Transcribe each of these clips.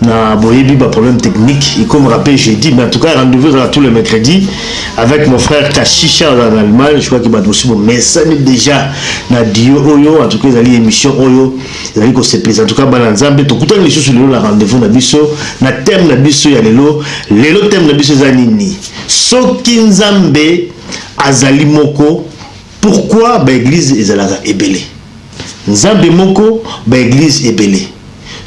na boyebi ba problème technique ekomaka pe jeudi mais en tout cas rendez-vous ezalaka tous les mercredis avec mon frère kashisha azala na allemagne je crois que bato mosusu bomesani déjà na dio oyo en tout cas ezali émission oyo ezali kosepelisa en tout cas bana nzambe tokutani lisusu lelo na rendez-vous na biso na thème na biso ya lelo lelo thème na biso eza nini soki nzambe azali moko Pourquoi ba eglise ezalaka ebele nzambe moko ba eglise ebele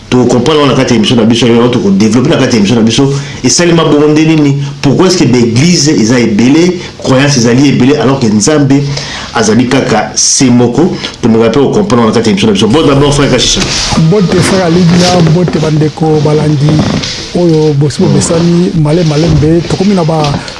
toko comprendre yango na kati ya emission na biso yango toko developper na kati ya emission na biso esalema bongo nde nini pourquoi est ce que ba eglise eza ebele croyance ezali ebele alors que nzambe azali kaka se moko tomeka pe ko comprendre yango na kati ya emission na biso bon d'abord frère kashisha mbote frère alidia mbote ba ndeko balandi oyo bosi bomesani male malembe tokomi na ba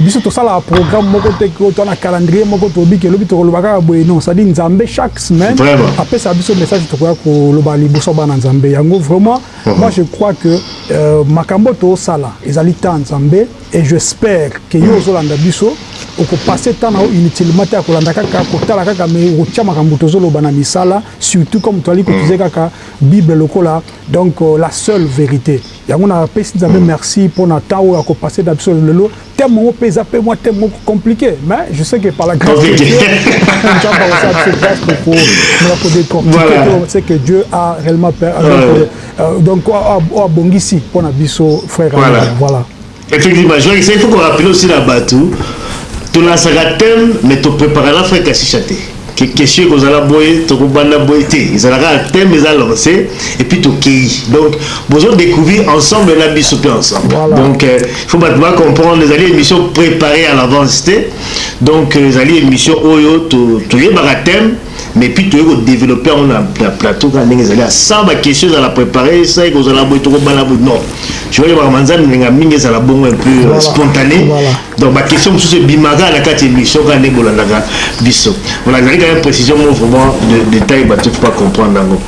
Biso tosalaka programme moko te que to na calendrier moko to bike lobi toko loba kaka boye non ça dit nzambe chaque semaine a pesa biso message toko ya ko loba liboso bana nzambe yango vraiment moi je crois que euh, makambo to sala ezali temps nzambe et j'espère que yo ozo landa biso oko passer temps na inutilement te ko landa kaka ko tala kaka mais ko tia makambo tozo loba na misala surtout comme to ali ko tuze kaka bible lokola donc euh, la seule vérité Yango na pesi nzambe merci pona temps oyo ako passe na biso lelo thème yango pe eza pe mwa thème moko complique mais je sais que par la grâce de Dieu nzambe ako sala biso grâce pour ko na ko décortiquer to c'est que Dieu a réellement peur donc euh, euh, donc oyo abongisi pona biso frère voilà Effectivement joel esa il faut ko rappeler aussi na batu to lansaka thème mais to preparaka na frère kashisha te que question eko zala boye toko banda boye te ezala kaka thème eza lance et puis to keyi donc bozo decouvrir ensemble na biso pe ensemble voilà. donc euh, il faut batu ba comprendre ezali emission preparee à l'avance te donc euh, ezali emission oyo to to yebaka thème mais puis toye ko developper yango na plateau kaka ndenge ezali sans ba question ezala prepare sans ekozala boye tokobala boye non tu vois yebaka manzambe elinga mingi ezala bongo un peu euh, spontané donc ba question mosusu ebimaka na kati émission kaka ndenge bolandaka biso voilà ezali kaka une précision mo vraiment de détail bato faut pas comprendre yango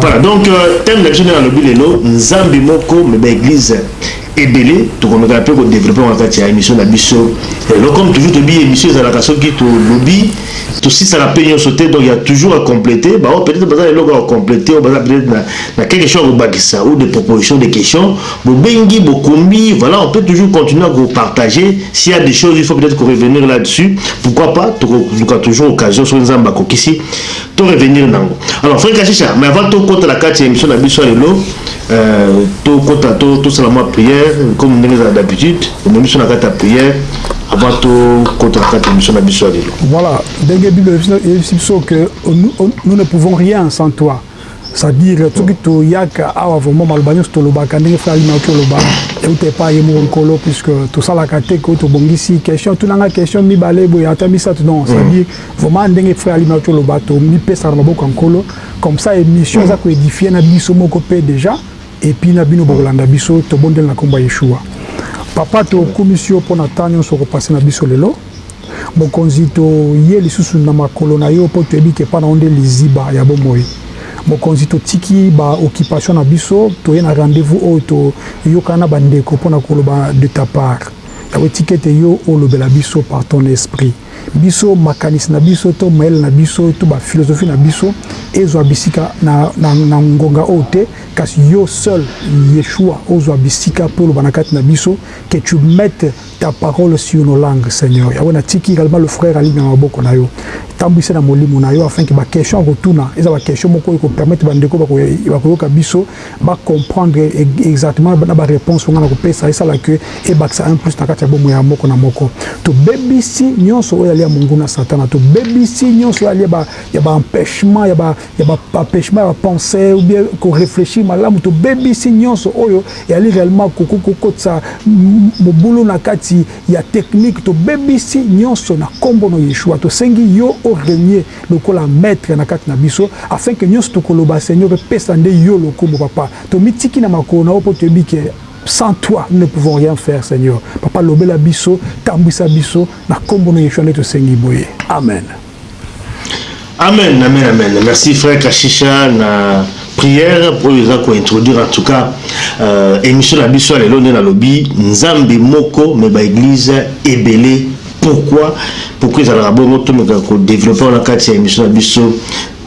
voilà donc euh, thème na biso nde nalobi lelo nzambe moko mais ba église ebele tokomeka pe ko developper yango na kati ya emission na biso ya lelo comme toujours toyebi emission ezalaka soki tolobi tosisaka pe nionso te donc ya toujours a completer ba oyo peut etre baza na eloko ya ko completer oyo baza peut etre na, na quelque chose ya kobakisa ou des propositions des questions bobengi bokomi voilà on peut toujours continuer à ko partager s'il y a des choses il faut peut etre ko revenir là dessus pourquoi pas tokoluka toujours occasion soki nzambe akokisi to revenir nango alors frère kashisha mais avant tokota na kati ya emission na biso ya lelo To kota to to sala mwa prière comme ndenge ezala d'habitude, omemi biso na kati ya prière avant to kota na kati ya mission na biso ya lelo. Voilà, ndenge Bible eyebisi biso que nous ne pouvons rien sans toi. C'est-à-dire soki toyaka awa vraiment maloba nyonso tolobaka ndenge frère Alima oki oloba euta epai ye moko nkolo puisque tosalaka te ko tobongisi question tunanga question mibale boye ata misato non c'est-à-dire vraiment ndenge frère Alima oki oloba tomipesaka na maboko ya nkolo Comme ça emission eza ko edifier na biso moko pe dejà et puis na bino bokolanda biso tobondeli na kombo ya Yeshua. Papa to kumisi yo pona temps nionso oko passer na biso lelo. Mokonzi to ye lisusu na makolo na yo po toyebi ke epa na yo nde liziba ya bomoi. Mokonzi to tiki ba occupation na biso toye na rendez vous oyo to yokana na ba ndeko pona koloba de ta part. Yango etika ete yo olobela biso par ton esprit. Biso, makanisi na biso to mayele na biso to ba philosophies na biso ezwa bisika na, na, na ngonga oyo te, kasi yo, seul Yeshua, ozwa bisika mpe oloba na kati na biso, que tu mettes ta parole sur nos langues, Seigneur. Yango natiki egalement le frère Aline na maboko na yo. Tambwisa ye na Molimo na yo afin que ba questions akotuna eza ba questions moko eko permettre ba ndeko bakoyoka biso. ba comprendre exactement na ba reponse oyo nga nako pesa esala que ebakisa un plus na kati ya bomoi ya moko na moko. To bebisi nionso oyo ezali ya monguna satana, to bebisi nionso oyo ezali ya ba empechement ya ba ya ba empechement ya ba pense ou bien ko reflechir malamu, to bebisi nionso oyo ezali reellement ko kotisa mobulu na kati ya technique, to bebisi nionso na kombo no Yeshua. To sengi yo o regner lokola maitre na kati na biso afin que nionso toko loba seigneur epesa nde yo lokumu papa tomi tiki na makolo na yo po toyebi que sans toi nous ne pouvons rien faire seigneur papa lobela biso tambuisa biso na kombo no yeshua nde tosengi boye amen. Amen amen amen merci frère kashisha na prière oyo eza ko introduire en tout cas euh, émission na biso ya lelo nde nalobi nzambe moko me ba église ebele pourquoi pourquoi ezalaka bongo tomeka ko développer wana kati ya émission na biso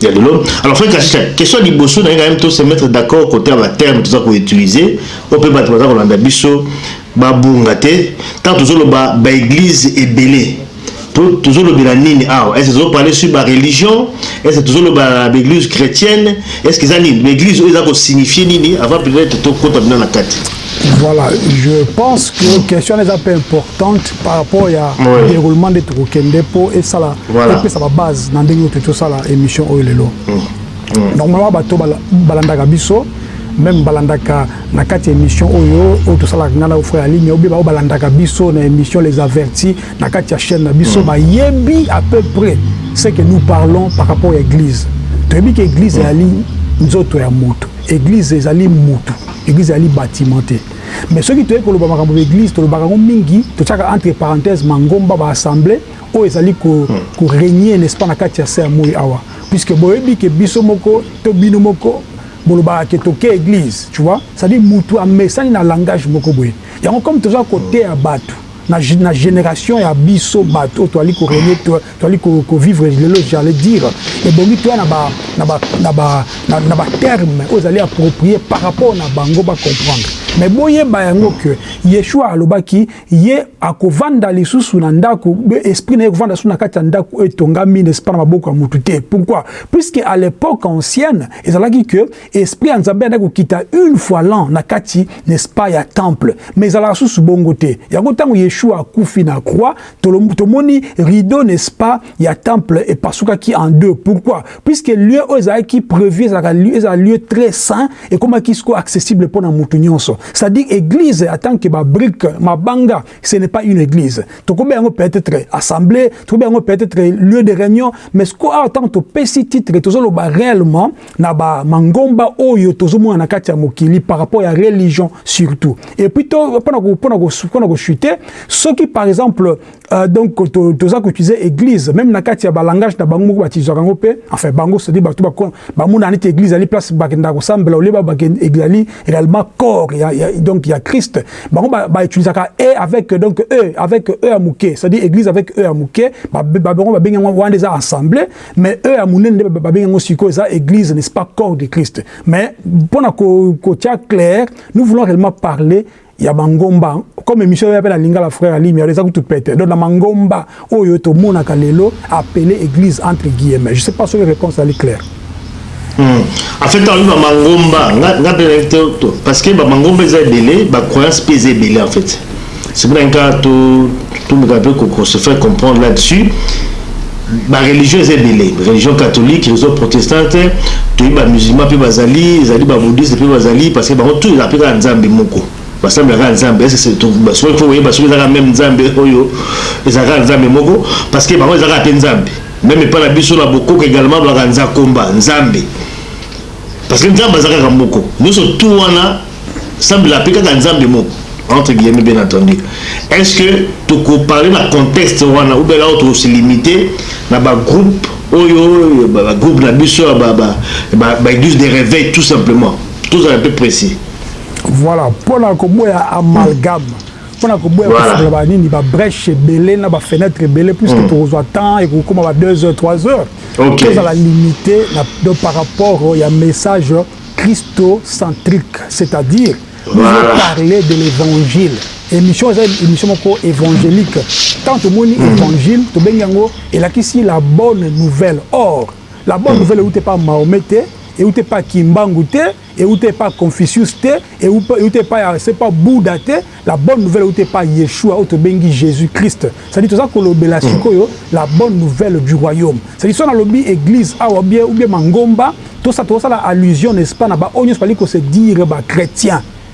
ya lelo alors frère kasha question liboso na yeka to se mettre d'accord côté ya terme toza ko utiliser o pe bato baza kolanda biso babunga te tant tozoloba ba église ebele tozolobela nini awa est ce tozoparle sur ba religion est ce tozoloba ba église chrétienne est ce que eza nini ba église oyo eza kosignifie nini avant peut-être tokota bino na kati Voilà, je pense que mm. question eza peu importante par rapport ya oui. déroulement de tokokende po esala voilà. epesa ba base na ndenge oyo tosala émission oyo lelo mm. mm. normalement bato balandaka biso même balandaka na kati ya émission oyo oyo tosalaka ngai na ofrère aligne obe bao balandaka biso na émission les avertis na kati ya chaîne na biso mm. bayebi à peu près ce que nous parlons par rapport ya église toyebi ke église mm. ezali nzoto ya moto église ezali motu Eglise ezali batiment te mais soki toye koloba makambo ba eglise tolobaka yango mingi totiaka entre parenthèse mangomba ba assemblee oyo ezali ko ko regner n'est ce pas na kati ya se ya moyi awa puisque boyebi que biso moko to bino moko bolobaka que toke eglise tu vois c'est à dire mutu amesani na langage moko boye yango comme toza koteya batu na na generation ya biso batu oyo tozali ko regner Toali ko ko vivre lelo j'allais dire ebongi toya na ba na ba na ba na ba termes oyo ezali approprier par rapport na bango ba comprendre mais boyeba yango que Yeshua alobaki ye akovanda lisusu na ndako esprit na ye ekovanda lisusu na kati ya ndako oyo etongami n'est-ce pas na maboko ya mutu te pourquoi puisque à l'époque ancienne ezalaki que esprit ya Nzambe andaki kokita une fois l'an na kati n'est-ce pas ya temple mais ezalaka susu bongo te yango ntango Yeshua akufi na croix tomoni rideau n'est-ce pas ya temple epasukaki en deux pourquoi puisque lieu oyo ezalaki prévu ezalaka lieu ezala lieu très saint ekomaki sikoyo accessible mpo na motu nyonso c'est-à-dire église en tant que ba brique mabanga ce n'est pas une église tokobenga yango peut-être assemblée tokobenga yango peut-être lieu de réunion mais sikoyo awa ntango topesi titre tozoloba réellement na ba mangomba oyo tozomona na kati ya mokili par rapport ya religion surtout et puis to pona ko pona ko pona ko chuter soki par exemple euh, donc to toza ko utiliser église même na kati ya ba langage na bango moko batizaka ngo pe enfin bango c'est bato ba ba mona neti église ali place ba kenda ko sambela oleba ba kenda église réellement corps ya, ya donc ya Christ bango ba, ba utilisaka e avec donc e avec e ya muke c'est-à-dire église avec e ya muke ba ba bango ba bengi ngo wanda eza assemblée Mais eux ya munene nde babengi yango sikoyo eza église n'est-ce pas corps de Christ. Mais pona ko kotia clair, nous voulons réellement parler ya mangomba comme émission ya pe na lingala frère alimi alors eza kutu pete donc na mangomba oyo tomonaka lelo appelé église entre guillemets je sais pas soki réponse ali claire Hum en fait alobi ba mangomba nga nga pe nayebi te to parce que ba mangomba eza ebele ba croyances pe eza ebele en fait c'est pour nka to toluka pe ko se faire comprendre là dessus ba religion eza ebele religion catholique religion protestante toyebi ba musulman pe bazali ezali ba bouddhiste pe bazali parce que bango tout eza pe kaka nzambe moko basambelaka ya nzambe ese soki fo koyeba soki ezaka meme nzambe oyo ezalaka ya nzambe moko parce que bango ezaka ya pe nzambe Meme epa na biso na bokoko egalement balobaka nzakomba, nzambe, parce que nzambe aza kaka moko, nioso tout wana sambela ape kaka nzambe moko entre guillemets bien entendu, est ce que toko parler na contexte wana ou bien alors toko se limiter na ba groupes oyo ba groupes na biso ya ba ba eglises de reveil tout simplement, tozala pe precis. Voilà pona koboya amalgame. mpo na koboya kofungola ba nini ba breche ebele na ba fenêtre ebele puisque mm. tokozwa temps ekokoma ba 2 heures 3 heures tozala limité na donc par rapport ya message christocentrique c'est-à-dire nous voilà. parler de l'évangile émission eza émission moko évangélique tant tomoni mm. évangile tobengi yango elakisi la bonne nouvelle or la bonne mm. nouvelle euti epa mahomet te euti epa kimbangu te Ewuta epa Confucius te, ewuta epa ya se pa Buddha te, la bonne nouvelle ewuta epa Yeshua oyo tobengi Jesus Christ. C'est à dire toza kolobela sikoyo la bonne nouvelle du royaume. C'est à dire soki nalobi eglise awa ou bien ou bien mangomba, tokosala allusion n'est ce pas na ba oyo nionso bazali ko se dire ba chretiens.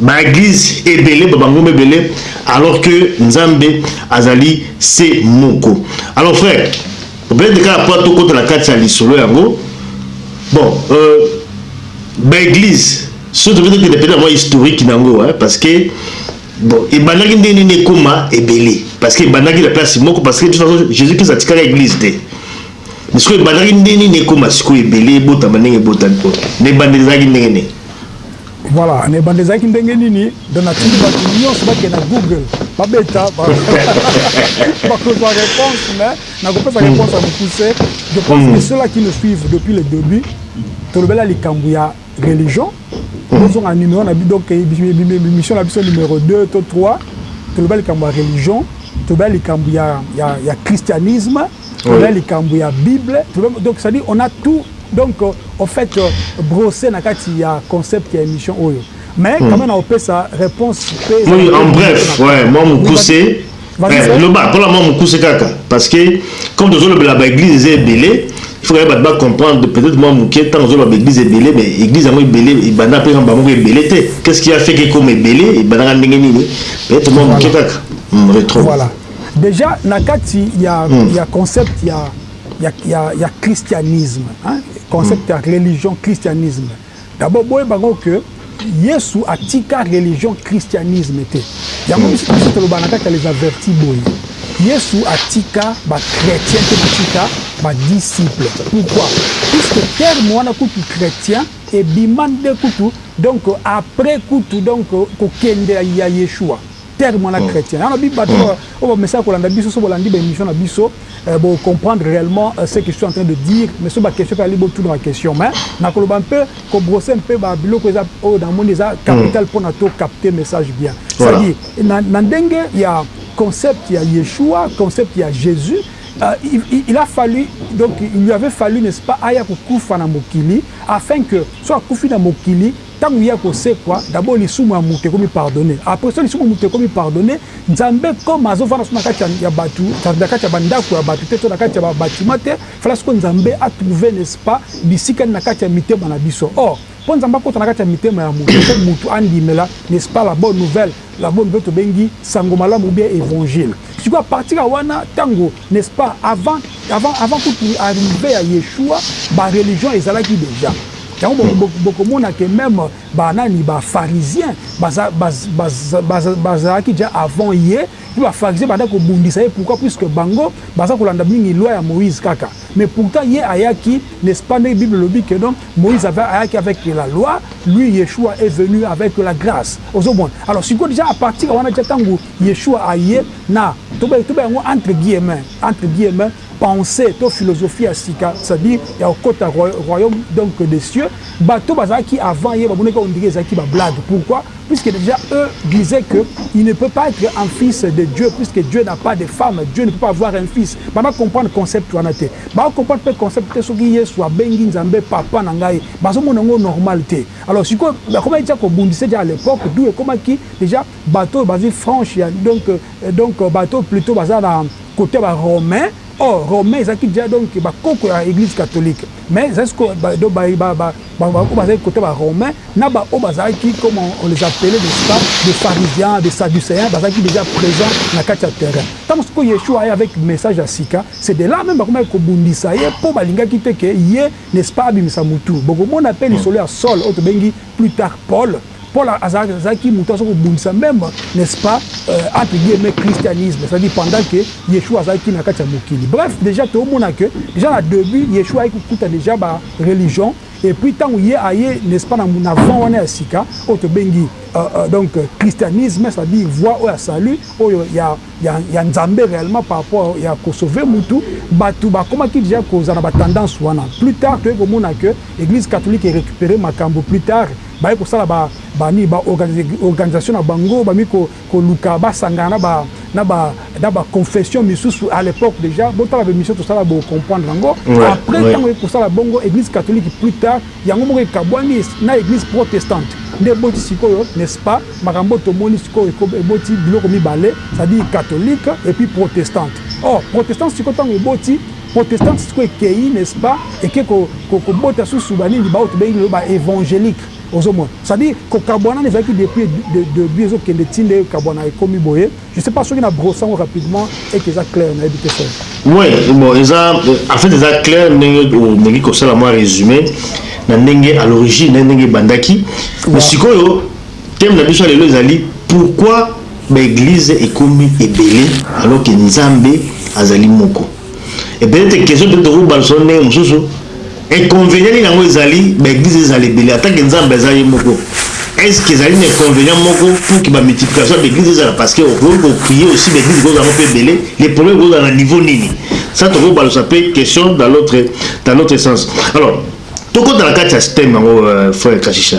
Ba eglise ebele ba bangomba ebele alors que nzambe azali se moko alors frère obete kaka po tokota na kati ya lisolo yango bon euh, ba eglise soki tobete kende pete yango historique na yango hein, parce que bon ebandaki ndenge nini ekoma ebele parce que ebandaki na place moko parce que de toute façon jésus christ atikaka eglise te mais sikoyo ebandaki ndenge nini ekoma sikoyo ebele ebotama ndenge ebotami po na ebandeli ezalaki ndenge nini Voilà na ebandeli ezalaki ndenge nini donc na tindi batu nionso ba kende na Google ba beta ba kozua reponse mais na kopesa hmm. reponse ya mukuse je pense hmm. que ceux là qui nous suivent depuis le debut tolobela likambo ya religion hmm. ozonga numero na donc émission na biso numero 2 to 3 tolobela likambo ya religion tolobela likambo ya ya ya christianisme on a likambu ya bible donc ça dit on a tout donc au fait brosse na kati ya concept ya emission oyo mais quand même na opesa reponse pe oui en bref ouais moi mukuse eh, loba kola moi mukuse kaka parce que comme tozo lobela ba église eza ebele il faut que ba comprendre peut-être moi muke tant tozo ba église ebele mais église yango ebele ebanda pe ba moko ebele te qu'est-ce qui a fait que comme ebele ebanda ndenge nini peut-être moi muke kaka hmm, retro voilà Deja na kati ya, mm. ya concept ya, ya, ya, ya christianisme hein? concept mm. ya religion christianisme d'abord boyeba ngo que yesu atika religion christianisme te yango biso biso toloba na kati ya les avertis boye yesu atika bachrétien mpe batika badisciple pourquoi puisque terme wana kutu chrétien ebima nde kutu donc après kutu donc kokende ya yeshua Terme wana chretien yango lobi bato oyo ba mesana kolanda biso soki bolandi ba emission na biso bo comprendre reellement ce que je suis entrain de dire mais soki ba question pe ezali bo tuna ba question mais na koloba un peu ko brosser un peu ba biloko eza oyo na moni eza capital pona to capter message bien c'est à dire na ndenge ya concept ya yeshua concept ya jesus il a fallu donc il lui avait fallu n'est ce pas aya ko kufa na mokili afin que soki akufi na mokili Tango ye akosekwa d'abord lisumu ya mutu ekomi pardonne après soki lisumu ya mutu ekomi pardonne nzambe comme azo vanda so na kati ya batu na kati ya ba ndaku ya batu te to na kati ya ba batiment te fallait sikoyo nzambe a trouve n'est ce pas bisika nini na kati ya mitema na biso or po nzambe akota na kati ya mitema ya mutu il faut mutu andimela n'est ce pas la bonne nouvelle la bonne nouvelle tobengi sango malamu ou bien evangile sikoyo à partir ya wana tango N'est ce pas avant avant avant kutu arrive ya Yeshua ba religion ezalaki dejà yango bokomona que meme ba nani ba pharisien baza bazalaki dejà avant ye pe ba pharisien banda kobundisa ye pourquoi puisque bango baza kolanda mingi loi ya Moïse kaka mais pourtant ye ayaki n'est ce pas ndenge bible elobi que non Moïse avait ayaki avec la loi lui Yeshua est venu avec la grace ozomona alors sikoyo dejà à partir wana dejà tangu Yeshua aye na, toba toba yango entre guillemets, entre guillemets, pensee to philosophie ya sika, c'est à dire ya kokota royaume donc des cieux, bato oyo bazalaki avant ye bamonaki on dirait ezalaki ba blagues, pourquoi? Puisque dejà eux disaient que il ne peut pas etre un fils de Dieu puisque Dieu n'a pas de femme, Dieu ne peut pas avoir un fils, bana comprendre concept wana te, ba comprendre pe concept te soki Yesu abengi Nzambe papa na ngai, bazo mona yango normal te, alors sikoyo bakomaki dejà kobundisa dejà à l'epoque d'où ekomaki dejà. Bato oyo bazui franche ya donc donc bato oyo plutot baza na cote ya ba romain or romain ezalaki dejà donc ba koko ya eglise catholique mais ezali sikoyo ba donc ba ba ba ba ba oyo bazali cote ya ba romain na ba oyo bazalaki comme on on les appelait n'est ce pas des pharisiens des saduceens bazalaki dejà present na kati ya terrain tango sikoyo yeshua aye avec message ya sika c'est de là meme bakomaki kobundisa ye po balingaki te que ye n'est ce pas abimisa mutu bokomona pe lisolo ya saul oyo tobengi Plus tard Paul, Paul azalaki mutu aza kobundisa meme n'est ce pas entre guillemets christianisme, c'est à dire pendant que Yeshua azalaki na kati ya mokili. Bref dejà tomona que dejà na debut Yeshua ayaki kokuta dejà ba religion et puis tangu ye aye n'est ce pas na voie wana ya sika oyo tobengi donc christianisme c'est à dire voie oyo ya salut oyo ya ya ya nzambe reellement par rapport ya ko sauver mutu batu ba komaki dejà ko za na ba tendance wana plus tard toye ko mona que eglise catholique e recuperer makambu plus tard baye ko sala ba ba nini ba organisation na bango ba mi ko ko luka ba sangana na ba na ba na ba confession misusu à l'epoque dejà bo tala ba emission to sala bo comprendre yango après tango eko sala bongo eglise catholique plus tard Yango moko ekabwani na eglise protestante nde eboti sikoyo n'est ce pas makambo oyo tomoni sikoyo eboti biloko mibale c'est à dire catholique et puis protestante or protestante sikoyo tango eboti protestante sikoyo ekeyi n'est ce pas eke kobota susu ba nini ba oyo tobengi lelo ba evangelique ozomona c'est à dire kokabwana wana ezalaki depuis de debut ezokende ti nde ekabwana ekomi boye. Je sais pas soki na brosse yango rapidement et que eza clair nayebi te solo. Oui, bon eza en fait eza clair ndenge omeki kosala mwa résumé na ndenge à l'origine na ndenge ebandaki mais sikoyo thème na biso ya lelo ezali pourquoi baeglize ekomi ebele alors que nzambe azali moko Ebele te question mpe tokoki kobalusa yango ndenge mosusu. Inconvenient nini yango ezali ba eglises ezala ebele en tant que Nzambe aza ye moko? Est ce que ezali na inconvenient moko pour que ba multiplication ya ba eglises ezala parce que okoki ko prier aussi ba eglises ekozala yango mpe ebele? Le problème ekozala na niveau nini? Ça tokoki kobalusa mpe question dans l'autre dans l'autre sens. Alors tokota na kati ya thème yango frère Kashisha.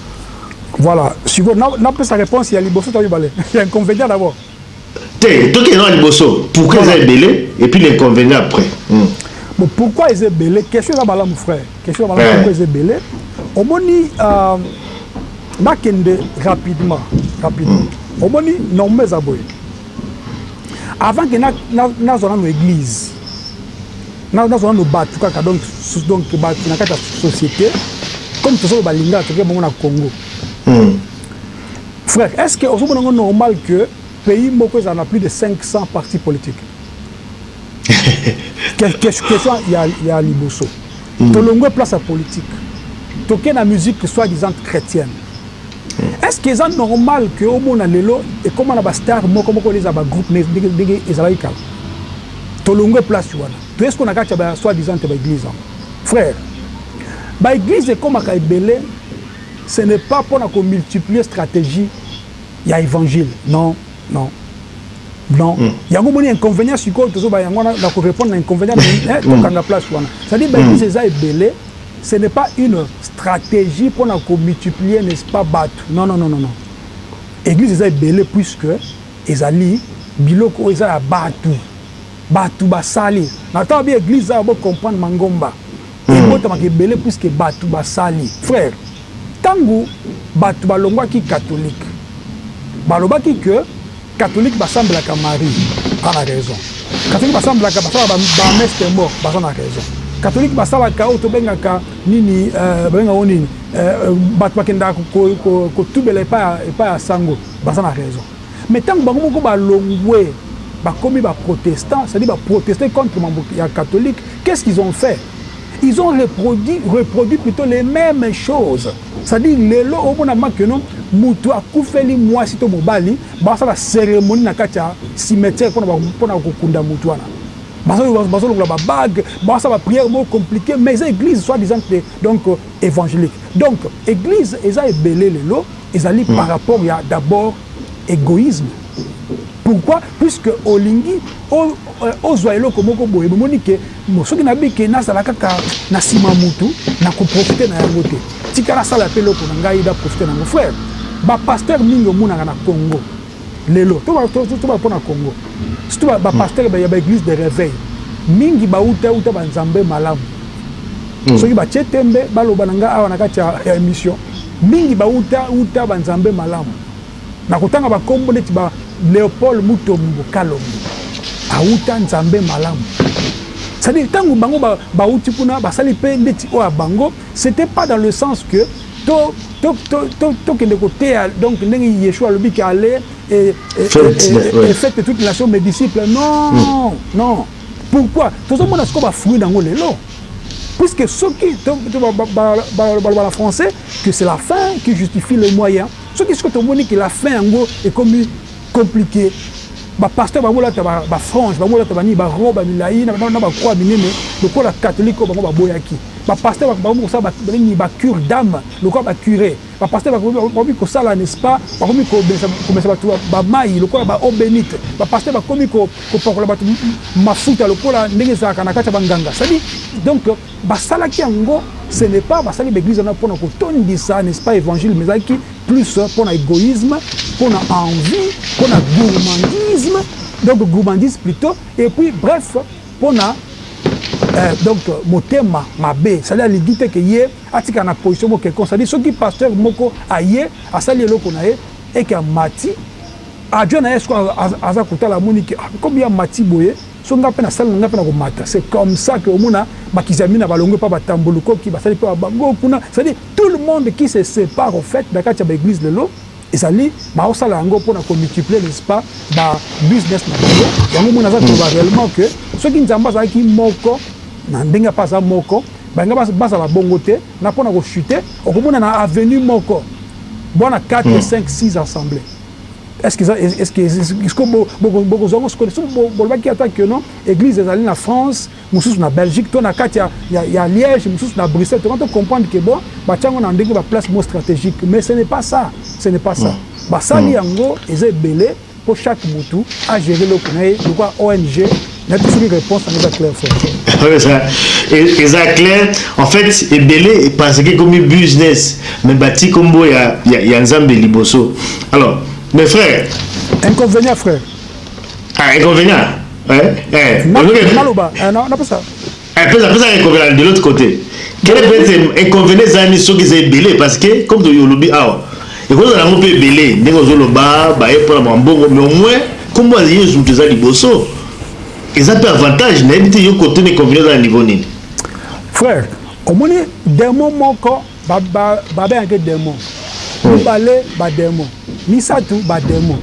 Voilà, siko na na pesa réponse ya liboso to mibale. Ya inconvénient d'abord. Te, to kende na liboso. Pourquoi eza ebele et puis l'inconvénient après. Hum. Bon, pourquoi eza ebele? Question eza malamu frère. Question eza malamu pourquoi eza ebele? Omoni euh na kende rapidement, rapidement. Omoni norme eza boye. avant que nazwa nanu eglise nazwa nanu batu kaka donc donc batu na kati ya société comme tozoloba lingala toke bango na congo hmm. frère est ce que ozomona ngo normal que pays moko ezala na plus de 500 parti politique question ya, ya liboso hmm. tolongwe place ya politique toke na musique soit disant chrétienne Est ce que eza normal que omona lelo ekoma na ba stars moko moko les ba groupe ndenge ezalaki kala? Tolongwe place wana toye sikoyo na kati ya ba soit disante ba eglise yango frère ba eglise ekomaka ebele ce n'est pas pona ko multiplier strategie ya evangile non non non yango omoni inconvenient sikoyo tozo ba yango wana nako repondre na inconvenient mais tokanga place wana c'est à dire ba eglise eza ebele Ce n'est pas une strategie pona ko multiplier n'est ce pas batu non non non non eglise eza ebele puisque ezali biloko oyo eza ya batu batu basali na tango babi eglise awa bo comprendre mangomba ebotamaka ebele puisque batu basali frère Tango bato balongwaki catholique balobaki que catholique basambelaka Marie aza na raison, catholique basambelaka basalaka ba messe de mort baza na raison, catholique basalaka oyo tobengaka nini babengaka yango nini bato bakendaka kotubela epai ya sango baza na raison mais tango bango moko balongwe bakomi ba protestant c'est à dire ba proteste contre mambo ya catholique qu'est ce qu'ils ont fait? Ils ont reproduit, reproduit plutot les memes choses. C'est à dire lelo omona ma que non mutu akufeli muasi to mobali basala ceremonie na kati ya cimetière pona pona kokunda mutu wana. Bazo bazo longola ba bague, basala ba prière moko complique mais eza eglise soit disant que donc evangelique. Donc eglise eza ebele lelo ezali par rapport ya d'abord egoisme. Pourquoi puisque olingi ozua eloko moko boye bomoni que Bon soki na bi ke nazala kaka na sima mutu na ko profiter na yango te tika na sala pe eloko na ngai na profiter na yango frère ba pasteurs mingi omonaka na congo lelo to ba to ba pona congo surtout ba pasteurs ya ba eglise de reveil mingi ba uta uta ba nzambe malamu soki ba tie tembe ba loba na ngai awa na kati ya emission mingi ba uta uta ba nzambe malamu Nakotanga ba kombo neti ba Leopold Mutombo Kalombo awuta Nzambe malamu c'est à dire tangu bango bawuti kuna basali pe ndeti oyo ya bango c'etait pas dans le sens que tokende koteya donc ndenge Yeshua alobi que aller et faites de toutes les nations mes disciples non non pourquoi tozomona sikoyo ba fruits nango lelo puisque soki baloba na français que c'est la fin qui justifie le moyen Soki sikoyo tomoni que la fin yango ekomi complique, ba pasteurs ba bolata ba franges, ba bolata ba nini, ba robes ya milayi na ba croix ya minene lokola catholique oyo bango ba boyaki. Ba pasteurs bakomi kosala ba nini, ba cures d'ame lokola ba cures. Ba pasteurs bakomi kosala n'est ce pas, bakomi komemisa batu ba mayi lokola ba eau benite. Ba pasteurs bakomi kopakola batu mafuta lokola ndenge ezalaka na kati ya ba nganga. C'est à dire donc, Basalaki yango ce n'est pas basali ba eglise wana pona ko tondisa n'est ce pas evangile mais ezalaki plus pona egoisme, pona envie, pona gourmandisme donc gourmandise plutot et puis bref pona eh donc motema mabe c'est à dire alingi te que ye atikala na position moko quelconque c'est à dire soki pasteur moko aye asali eloko na ye et que amati avion na ye sikoyo aza kotala amoni que ah comme ye amati boye Soki nga pe na salle na nga pe na ko mata c'est comme ça que omona ba kizamina ba longwe pa ba tambo lukoki ba sali pe ba bango kuna c'est à dire tout le monde qui se separe au faite na kati ya ba eglise lelo ezali ba zo sala yango pona ko multiplier n'est ce pas ba business na bango yango omona aza koloba reellement que soki nzambe azalaki moko na ndenge pe aza moko ba linga ba zala bongo te na pona ko chuter oko mona na avenue moko buana 4 5 6 assemblee Est-ce que est-ce que est-ce que boko boko zongo ce que bolba ki attaque que non église ezali na France mususu na Belgique to na kati ya ya Liège mususu na Bruxelles to kanto comprendre que bon ba chango na ndenge ba place mo stratégique mais ce n'est pas ça ce n'est pas ça ba sali yango eza ebele pour chaque mutu a gérer loko na ye lokwa ONG nayebi soki réponse yango eza claire fort eza claire en fait ebele eparseke ekomi business mais bati kombo ya, ya, ya nzambe liboso alors mes frères inconvénient frère ah inconvénient eh, eh, naloba eh, napesa Eh pesa pesa ye kokela de l'autre côté. Quel est peut-être inconvénient ezali soki eza ebele parce que comme tu olobi awa ekozala yango mpe ebele ndenge ozoloba baye mpo na mwa mbongo mais au moins nkombo ya yesu moto eza liboso eza mpe avantage nayebi te yo kote na inconvénient eza na niveau nini frère omoni demo moko babengaki demo hmm. mibale bademo misato bademo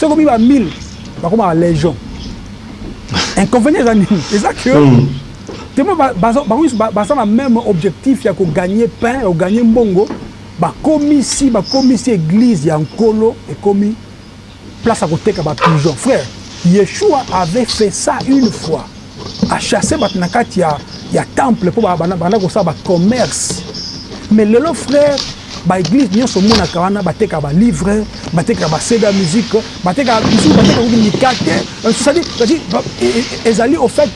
soki omi ba 1000 bakomaka légion Inconvenient eza nini? Eza que tellement bango nionso baza na meme objectif ya ko gagner pain, ya ko gagner mbongo, bakomisi bakomisi eglise ya Nkolo ekomi place ya koteka ba pigeons. Frère, Yeshua avait fait ça une fois, a chasser batu na kati ya ya temple po ba banda kosala ba commerce. Mais lelo frère Ba eglises nionso omonaka wana batekaka ba livres, batekaka ba CD ya musique, batekaka misusu batekaka kutu mikate, c'est à dire ezali au fait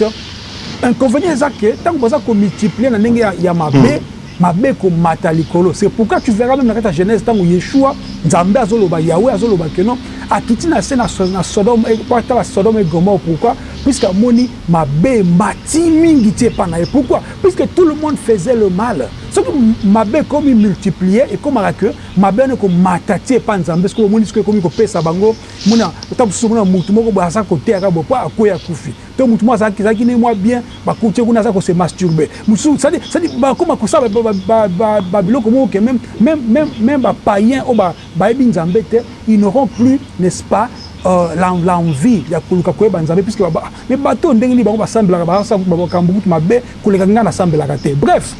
inconvenient eza que tango baza ko multiplier na ndenge ya mabe, mabe ekomata likolo, c'est pourquoi tu verras meme na kati ya Genese tango Yeshua, Nzambe azo loba, Yawhe azo loba que non akiti na se na Sodome po atala Sodome et Gomorrhe, pourquoi? Puisque amoni mabe emati mingi ti epa na ye, pourquoi? Puisque tout le monde faisait le mal. Soki mabe ekomi multiplier ekomaka que mabe wana eko mata ti epa nzambe sikoyo omoni sikoyo ekomi kopesa bango mona ata mosusu omona mutu moko boye aza koteya kaka boye po akweyi akufi to mutu moko azalaki ezalaki ne mwa bien bakuti ye kuna aza kose masturbe mosusu sadi sadi bakoma kosala ba, ba, ba, ba biloko moko ke meme meme meme meme ba paien oyo bayebi nzambe te ils n'auront plus n'est ce pas euh, l'envie ya koluka koyeba nzambe puisque ba Mais batu oyo ndenge nini bango basambelaka ba sala makambu kutu mabe koleka ngai na sambelaka te bref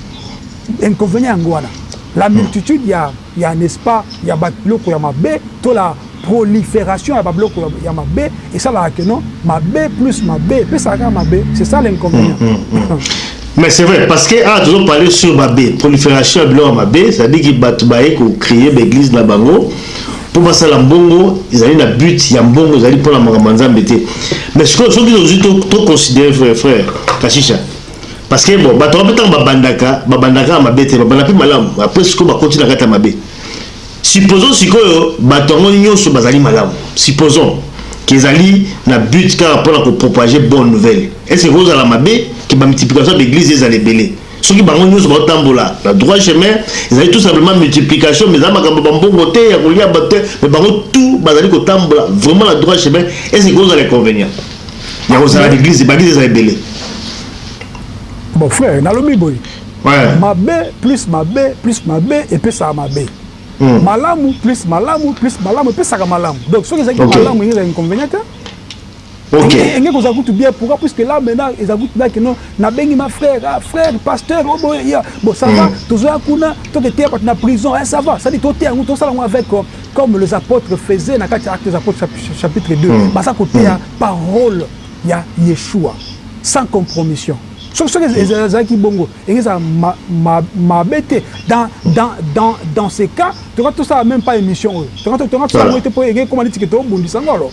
inconvenient yango wana la multitude ya ya n'est ce pas ya ba biloko ya mabe to la proliferation ya ba biloko ya mabe esalaka que non mabe plus mabe epesaka kaka mabe c'est ça l'inconvenient Mais c'est vrai, parce que ah, toujours parler sur ma B, prolifération à Bilor ma B, c'est-à-dire que Batoubaye, qu'on créait l'église là-bas, Po basala mbongo ezali na but ya mbongo ezali pona makambo ya nzambe te mais sikoyo soki tozui to considere frere frere kashisha parce que bon bato wape tango babandaka babandaka ya mabe te babanda pe malamu apres sikoyo bakoti na kati ya mabe supposons sikoyo bato yango nyonso bazali malamu supposons ke ezali na but kaka pona ko propage bonne nouvelle est ce que ekozala mabe ke ba multiplication ya ba eglise ezala ebele Soki bango nyoso bazo tambola na droit chemin, ezali tout simplement multiplication mais eza makambo ya ba mbongo te, ya kolia batu te, mais bango tout bazali ko tambola vraiment na droit chemin, est ce que eko zala inconvenient ya ko zala na eglise, ba eglise eza ebele? Bon frère, na lobi boye, mabe plus mabe plus mabe epesaka mabe. Hmm. Malamu plus malamu plus malamu epesaka malamu. Donc soki ezalaki malamu, ezali inconvenient te. Ok. Engeko oza kutu bien pourquoi puisque là maintenant eza kutu na kino na bengi ma frère ah frère pasteur obo oh, ya bon ça va mm. tozo ya kuna to ke teya na prison eh ça va ça dit to teya ngu to sala ngo avec euh, comme les apôtres faisaient na kati actes des apôtres chapitre 2 mm. basa ko teya mm. parole ya Yeshua sans compromission soki soki ezalaki bongo engeza mabe te dans ce cas toka tosala même pas émission oyo toka tosala ngo te mpo enge ekoma neti ke tobundisa ngo alors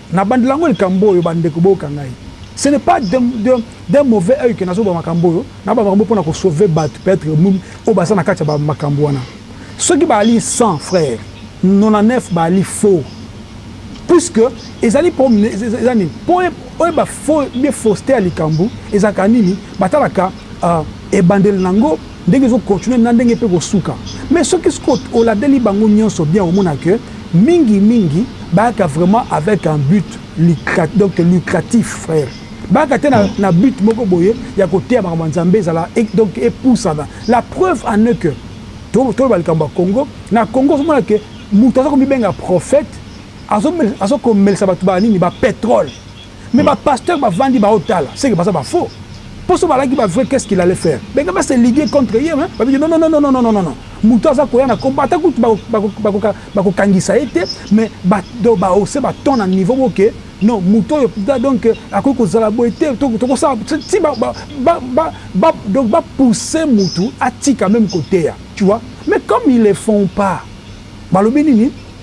Na bandela ngo likambo oyo ba ndeko boyoka ngai ce n'est pas d'un mauvais oeil que nazo loba makambo oyo na ba makambo pona ko sauver batu peut etre oyo baza na kati ya ba makambo wana soki ba ali 100 frère 99 ba ali faux puisque ezali eza nini po oyeba faux bien faussete ya likambo ezalaka nini ba talaka ebandeli na ngo Ndenge ezo continuer na ndenge epe eko suka. Mais soki sikoyo oladeli bango nionso bien okomona que mingi mingi bayaka vraiment avec un but lucrat donc lucratif frère. Bayaka te na but moko boye ya koteya makambo ya Nzambe ezala donc epusana. La preuve en est que to toloba likambo ya Congo, na Congo ozo mona que mutu aza komibenga prophète azo azo komelisa batu ba nini ba petrole. mais ba pasteur bavandi baotala seke baza ba faux mpo so balaki ba vrai qu'est-ce qu'il allait faire benge ba se ligue contre ye babiki non non non non non moto aza koya na kombo ata kutu bakokangisa ye te mais bato bahausse ba ton na niveau boke non moto oyo donc akoki kozala boye te tokosala ti donc bapousse motu atika meme koteya tu vois mais comme ils le font pas balobi nini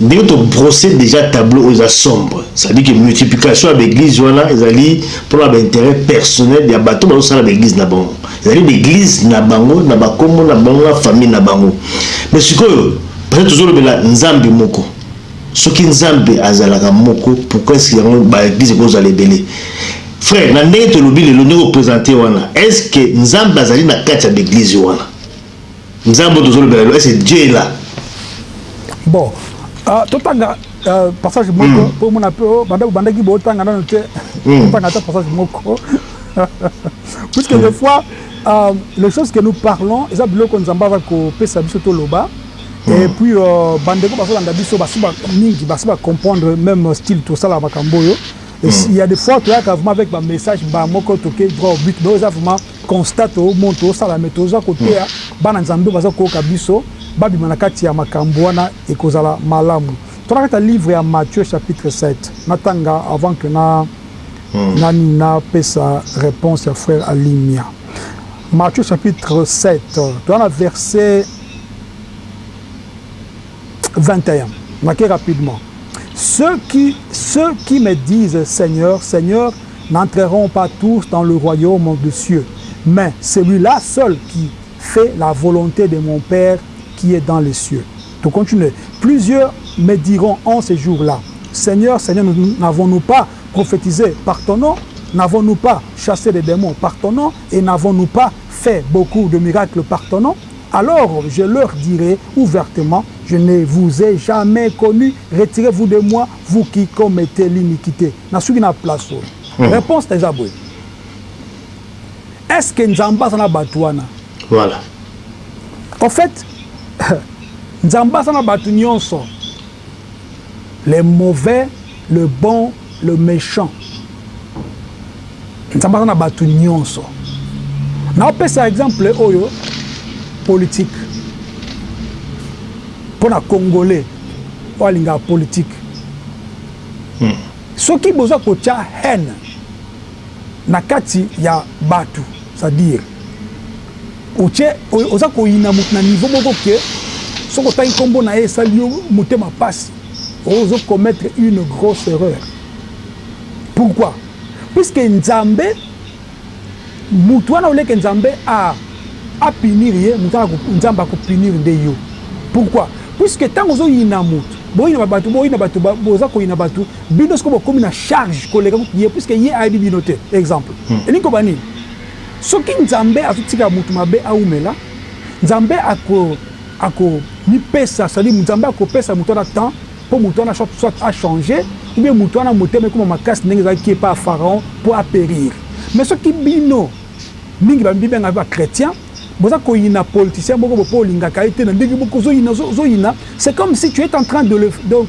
Ndenge to brosser dejà tableau oyo eza sombre, ça dit que multiplication ya ba eglises wana ezali pona ba interets personnels ya bato bazo sala ba eglises na bango. Ezali ba eglises na bango, na ba kombo na bango, na famille na bango. Mais sikoyo parce que tozo lobela Nzambe moko, soki Nzambe azalaka moko pourquoi est-ce que yango ba eglises eko zala ebele? Frère, na ndenge tolobi lelo, ndenge o presenter wana, est-ce que Nzambe azali na kati ya ba eglises wana? Nzambe oyo tozolobela lelo, est-ce que Dieu est là? Bon, uh, totanga uh, passage moko mm. po omona pe oh, banda bobandaki botanga nano te mm. totanga ata passage moko puisque mm. des fois uh, les choses que nous parlons eza biloko nzambe aza kopesa biso toloba mm. et puis uh, bandeko bazolanda biso basi mingi basi bacomprendre même style tosala makambo oyo Esi il ya de fois toyaka vraiment avec ba message mbala moko toke droit au but mais oyo eza vraiment constat to moni to sala mais toza ko teya bana nzambe oyo baza koyoka biso ba bima na kati ya makambu wana ekozala malamu to na kati ya livre ya Matthieu chapitre 7 na tanga avant que na na nini na pesa reponse ya frère Alimia Matthieu chapitre 7 toza na verset 21 rapidement ceux qui, ceux qui me disent Seigneur, Seigneur, n'entreront pas tous dans le royaume de Dieu mais celui-là seul qui fait la volonté de mon Père qui est dans les cieux. Donc continue. Plusieurs me diront en ces jours-là, Seigneur, Seigneur, n'avons-nous pas prophétisé par ton nom N'avons-nous pas chassé les démons par ton nom Et n'avons-nous pas fait beaucoup de miracles par ton nom Alors je leur dirai ouvertement je ne vous ai jamais connu retirez vous de moi vous qui commettez l'iniquite na suki na place oyo reponse na eza boye est ce que nzambe aza na batu wana voilà au fait nzambe aza na batu nionso les mauvais le bon le mechant nzambe aza na batu nionso nao pesa exemple oyo politique pona congolais oyo alingaka politique soki boza kotia haine na kati ya batu c'est à dire otie oza koyina mutu na niveau moko que soki otangi kombo na ye esali yo motema pasi ozo commettre une grosse erreur pourquoi puisque nzambe mutu wana au lieu que nzambe a a punir ye mutu wana nzambe ako punir nde yo pourquoi puisque tango ozo yina mutu boyina ba batu boyina batu boza koyina batu Bino sikoyo bokomi na charge koleka kutu ye puisque ye ayebi bino te exemple elingi koloba nini soki nzambe azo tika mutu mabe awumela nzambe ako ako mipesa c'est à dire nzambe ako pesa mutu wana temps po mutu wana soit a change ou bien mutu wana motema ekoma makasi ndenge ezalaki epa ya pharaon po a perir mais soki bino mingi ba mibengaka ba chretiens boza koyina politicien moko bo po olingaka ye te na ndenge moko ozo yina ozo yina c'est comme si tu etes en train de le donc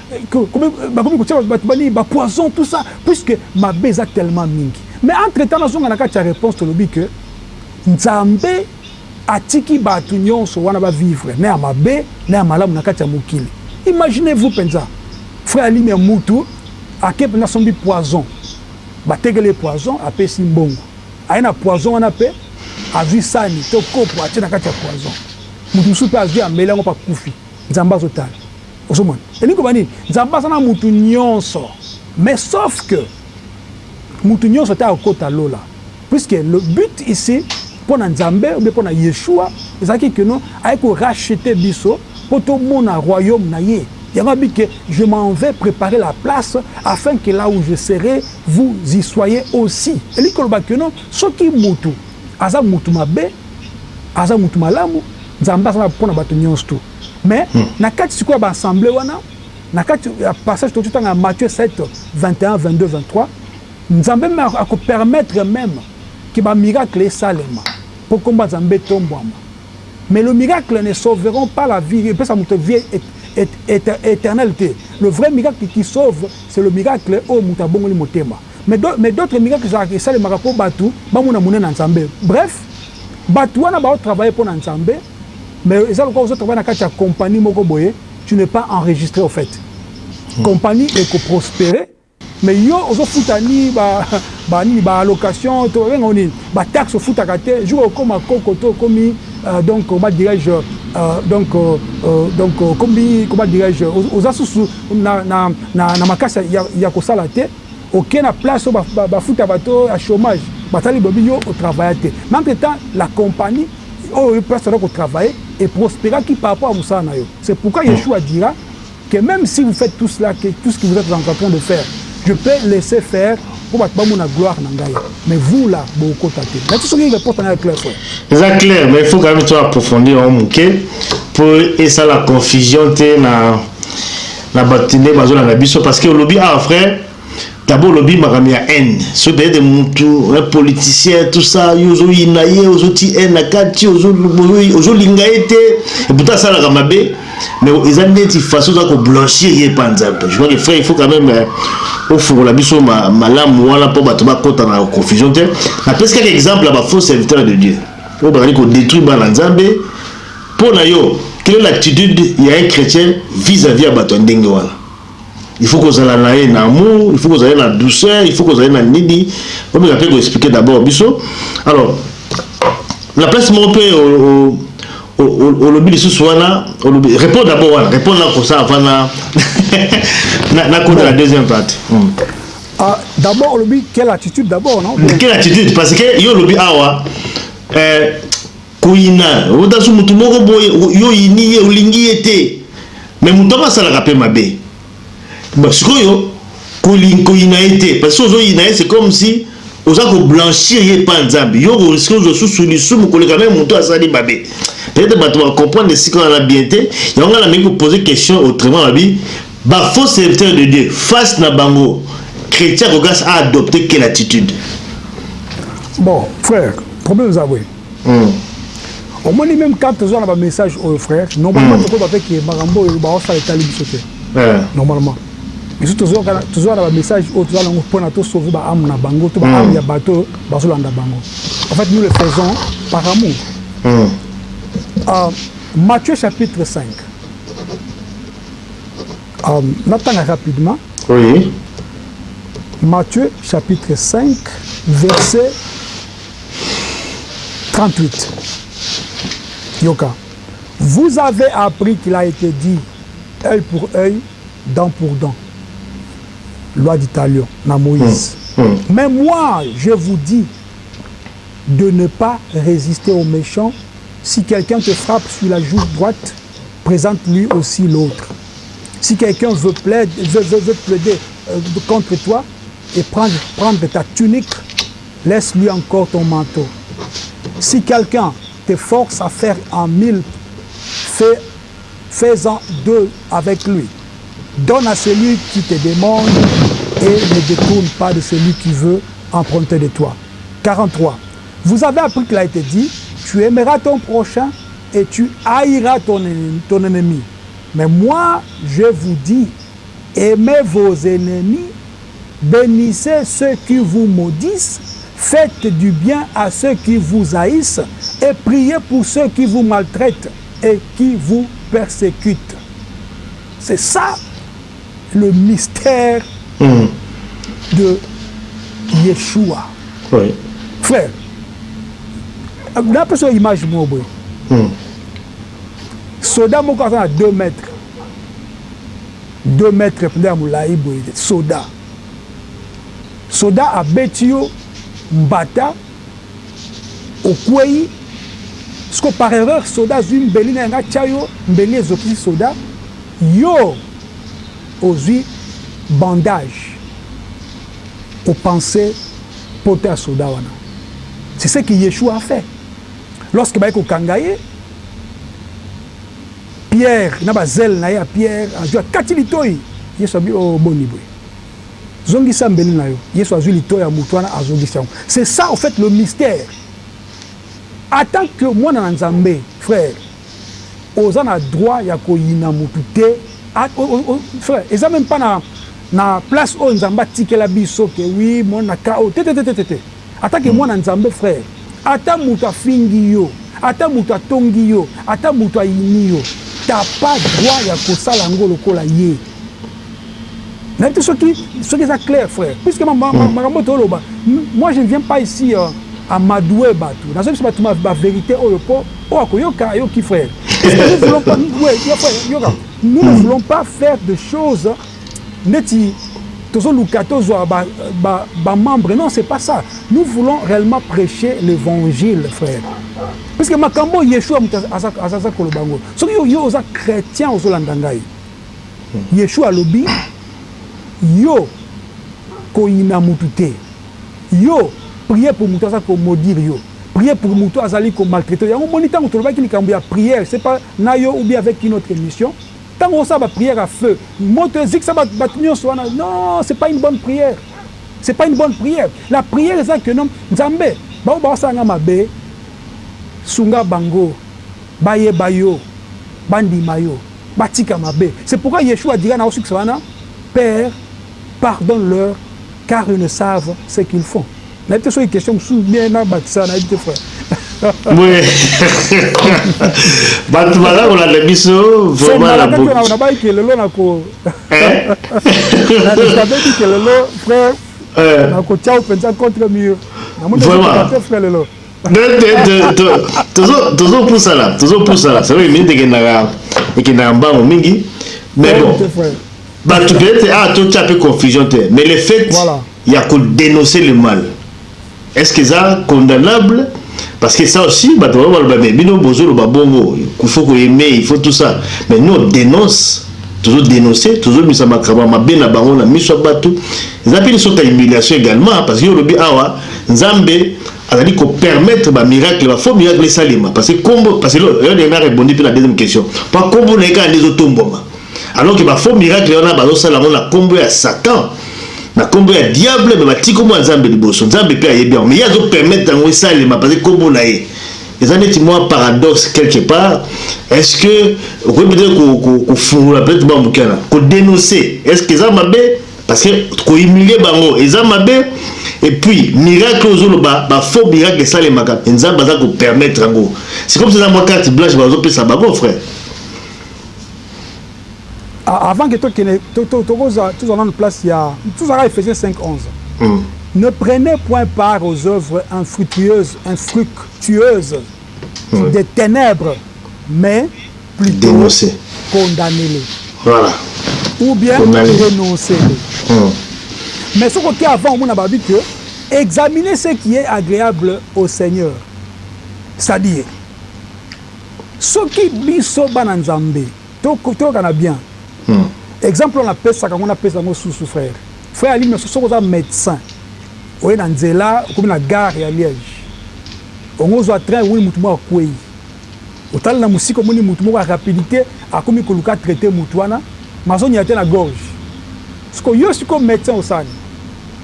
Bakomi kotia batu ba nini ba poison tout ça puisque mabe eza tellement mingi mais entre temps nazonga na kati ya reponse tolobi que Nzambe atiki batu nionso wana ba vivre na ya mabe na ya malamu na kati ya mokili imaginez vous penza frère Limia mutu ake penza asombi poison batekeli ye poison apesi mbongo aye na poison wana pe azui sani to kopo atie na kati ya poison mutu mosusu pe azui ameli yango pe akufi Nzambe azo tala. Ozo mona? Elingi koloba nini? Nzambe aza na mutu nionso mais sauf que mutu nionso te akokota lola puisque le but ici pona Nzambe ou bien pona Yeshua ezalaki que no aye ko racheter biso po to mona royaume na ye yango alobi que je m'en vais preparer la place afin que là où je serai vous y soyez aussi elingi koloba que no soki mutu aza mutu mabe aza mutu malamu Nzambe aza pona batu nionso. Mais na kati sikoyo ya ba assemblees wana, na kati ya passage tokoki kotanga ya Matthieu 7, 21, 22, 23, Nzambe meme ako permettre meme que ba miracles esalema mpo kombo ya Nzambe etombwama. Mais le miracle ne sauveront pas la vie, epesa moto vie eternelle te. Le vrai miracle qui sauve, c'est le miracle oyo moto abongoli motema. Mais d'autres miracles ezalaka, esalemaka mpo batu bamona monene ya Nzambe. Bref, batu wana bazo travailler mpo na Nzambe. Mais eza lokola ozo travailler na kati ya compagnie moko boye, tu n'es pas enregistre au fait. Compagnie eko prosperer mais yo ozo futa ni ba ba nini ba allocations to ba benga ngo nini ba taxes ofutaka te, jour okoma koko to okomi donc comment dirais je donc donc okomi comment dirais je oza susu na na na makasi ya kosala te, oke na place oyo ba futa bato ya chomage basali boyebi yo o travailla te mais entre temps la compagnie Oyo yo place wana ko travailler e prospera ki par rapport ya musala na yo c'est pourquoi Yeshua dira que meme si vous faites tout cela que tout ce que vous etes entrain de faire je peux laisser faire po batu ba mona gloire na ngai mais vous là boko kota te na ti soki report na ya clair frère. Eza clair mais il faut quand même to approfondir yango moke po esala confusion te na na batu nde bazolanda biso parce que olobi awa frère Tabu olobi makambo ya haine soki peut être mutu un politicien tout ça yo ozoyina ye ozoti haine na kati ozolinga ye te eputa asalaka mabe mais eza neti façon oza koblanchir ye epa nzambe je crois que frère il faut quand même euh, ofungola biso malamu wana mpo bato bakota na confusion te napesi kaka exemple ya bafaux serviteur de dieu oyo bazali kodétruire bana nzambe mpo na yo quelle est l'attitude ya un chrétien vis-à-vis ya bato ya ndenge wana il faut kozala na ye na amour il faut kozala na douceur il faut kozala na nini omeka pe ko expliquer d'abord biso alors na place moko pe olobi lisusu wana olobi répond d'abord wana répond na kosa avant na na kota la deuxième partie hmm. ah, d'abord olobi quelle attitude d'abord non quelle attitude parce que yo olobi awa euh, Koyina odasu mutu moko boye yo oyini ye olingi ye te mais mutu yango asalaka pe mabe bon sikoyo koling koyina ye te parce soki ozo yina ye c'est comme si oza ko blanchir ye epa nzambe yo oko risque ozua susu lisumu koleka meme mutu asali mabe peut etre batu ba comprendre esika wana bien te yango nga na meki ko poser question autrement babi ba faux serviteur de Dieu face na bango chretien akoki a adopter quelle attitude? Bon frère problème eza boye. Hum omoni meme quand toza na ba message oyo frère normalement hum tokoyeba pe que makambo oyo bazo sala etali biso te eeh normalement biso tozo tozoya na ba message oyo toza nango pona to sauver ba ame na bango to ba ame ya batu oyo bazo landa bango en fait nous le faisons par amour hum ahh Matthieu chapitre 5 ahh natanga rapidement oui Matthieu chapitre 5 verset 38 yoka vous avez appris qu'il a été dit œil pour œil dent pour dent loi d'Italie, na Moïse. Hmm, hmm. Mais moi, je vous dis de ne pas résister aux méchants. Si quelqu'un te frappe sur la joue droite, présente-lui aussi l'autre. Si quelqu'un veut, veut, plaider euh, contre toi et prendre, ta tunique, laisse-lui encore ton manteau. Si quelqu'un te force à faire en mille, fais, fais-en deux avec lui. Donne à celui qui te demande et ne détourne pas de celui qui veut emprunter de toi. 43. Vous avez appris qu'il a été dit, tu aimeras ton prochain et tu haïras ton, ton ennemi. Mais moi, je vous dis, aimez vos ennemis, bénissez ceux qui vous maudissent, faites du bien à ceux qui vous haïssent et priez pour ceux qui vous maltraitent et qui vous persécutent. C'est ça le mystère mm. de Yeshua. Oui. Frère, d'après son image, moi, mm. soda moko aza na 2 mètre Deux mètres pnza ya mulayi boye te soda soda abeti yo mbata okweyi sikoyo par erreur soda azui mbeli naye nga atia yo mbeli ezokisi soda yo ozui bandage o pense poto ya soda wana c'est ce que yeshua a fait lorsque baye kokanga ye Pierre na ba zele na ye ya pierre azui akati litoyi yesu alobi oh boni boye zongisa mbeli na yo yesu azui litoyi ya mutu wana azogisi yango c'est ça au faite le mystère atant que mwana na nzambe frère oza na droit ya koyina mutu te frère eza meme pas na na place oyo nzambe atikela biso que oui mwana na cas oyo tetetetete. Ata ke mwana nzambe frère ata mutu afingi yo ata mutu atongi yo ata mutu ayini yo t'as pas droit ya kosala yango lokola ye nayebi te soki soki eza claire frère puisque makambo oyo toloba moi je ne viens pas ici amadouer batu nazo yebisa batu ba verite oyo po oyo akoyoka ayoki frère nous ne voulons pas nous ne voulons pas faire de choses ndeti tozo luka tozua ba ba membres non c'est pas ça nous voulons reellement precher l'evangile frère puisque makambo oyo yeshua mutu aza koloba yango soki yo oza chretien ozo landa ngai yeshua alobi yo koyina mutu te yo prier pour mutu aza ko maudire yo prier pour mutu azali ko maltraiter yango omoni tango tolobaki likambo ya prière c'est pas na yo ou bien avec une autre emission Tango osala ba prière ya feu moto ezikisa batu batu nionso wana non c'est pas une bonne prière c'est pas une bonne prière la prière eza que non nzambe ba oyo bazo sala nga mabe sunga bango ba yeba yo ba ndima yo ba tika mabe c'est pourquoi yeshua a dira na osukisa wana père pardonne leur car ils ne savent ce qu'ils font. nayebi te soki question mosusu bien nabakisa nayebi te frère boye bato baza kolanda biso vraimentnabai kelelo nako eh? nabebi kelelo frère eh. nakotya yo mpenza contre mur namonite frère lelo tozopusana tozopusana selo minute ekendaka ekendaka mbango mingi mais bon bato peut-être ah totya mpe confusion te mais le fait voilà. ya ko denoncer le mal est ce que eza condamnable? parce que ça aussi batu bakoki koloba mais bino bozo loba bongo il faut ko aimer il faut tout ça mais nous on denonce tozo denoncer tozo bimisa makambo ya mabe na bango na miso ya batu eza pe une sorte ya humiliation egalement parce que yo olobi awa nzambe azali ko permettre ba miracle ba faux miracle esalema parce que kombo parce que yo nde nga rebondi pe na deuxième question pa kombo na ye kaka nde ezo tombwama Alors que ba faux miracles wana bazo sala yango na kombo ya Satan, na kombo ya diable mais batiki kombo ya Nzambe liboso. Nzambe pe ayebi yango mais ye azo permettre yango esalema parce que kombo na ye. Eza neti mwa paradoxe quelque part. Est-ce que okoki peut-être ko ko ko fungola peut-être mwa moke wana, ko denoncer. Est-ce que eza mabe? Parce que ko humilier bango eza mabe? Et puis miracle ozo loba ba faux miracle esalemaka mais Nzambe aza ko permettre yango. C'est comme si eza mwa carte blanche bazo pesa bango frère. avant que tozala na place ya tozala éphésiens 5 11 mm. ne prenez point part aux œuvres infructueuses infructueuses oui. des ténèbres mais plutôt condamnez-les voilà. ou bien renoncez-les mm. mais ce côté avant omona babi que examinez ce qui est agréable au seigneur c'est-à-dire Soki biso bana nzambe toyoka na bien exemple oyo na pesaka ngo na pesa ngo susu frère frère ali merci soki oza medecin oye na nzela okomi na gare ya liege ongo ozua train omoni mutu moko akueyi otali na musika omoni mutu moko ya rapidite akomi koluka a traite mutu wana mais azo nyate na gorge siko yo siko medecin osalani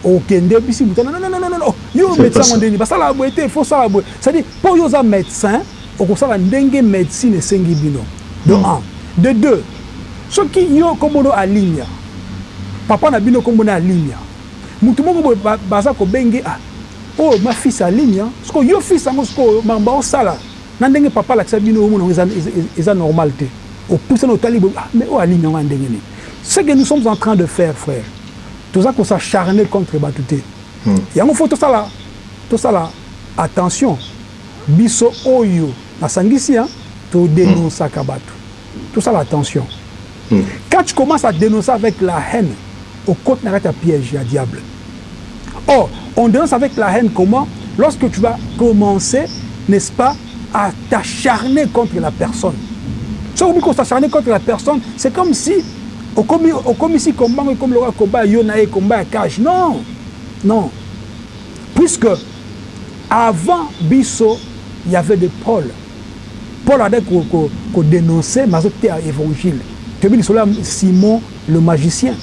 okende bisi mutu wana nonnnonnono yo medecin ngo nde nini basalaka boye te faut osala boye c'est à dire po yo oza medecin Okosala ndenge medecine esengi bino de un. De deux, soki yo kombo no Alimia, papa na bino kombo naye Alimia, mutu moko boye baza kobenge ah oyo ma fils Alimia, sikoyo yo fils yango sikoyo makambo bao sala na ndenge papa alakisa bino ozo mona yango eza normal te. Opusani otali boye ah mais oyo Alimia wana ndenge nini? Ce que nous sommes en train de faire frère, toza ko s'acharner contre batu te. Yango faut tosala tosala attention Biso oyo na sangisi hein to denoncaka batu tosala attention quand tu commence à denoncer avec la haine okoti na kati ya piège ya diable or on denonce avec la haine comment lorsque tu vas commencer n'est ce pas à t'acharner contre la personne soki okomi ko s'acharner contre la personne c'est comme si okomi okomisi combat yango ekomi lokola combat ya yo na ye combat ya cage non non puisque Avant biso il y avait de Paul, Paul abandaki ko denoncer mais azo teya evangile, toyebi lisolo ya Simon le magicien,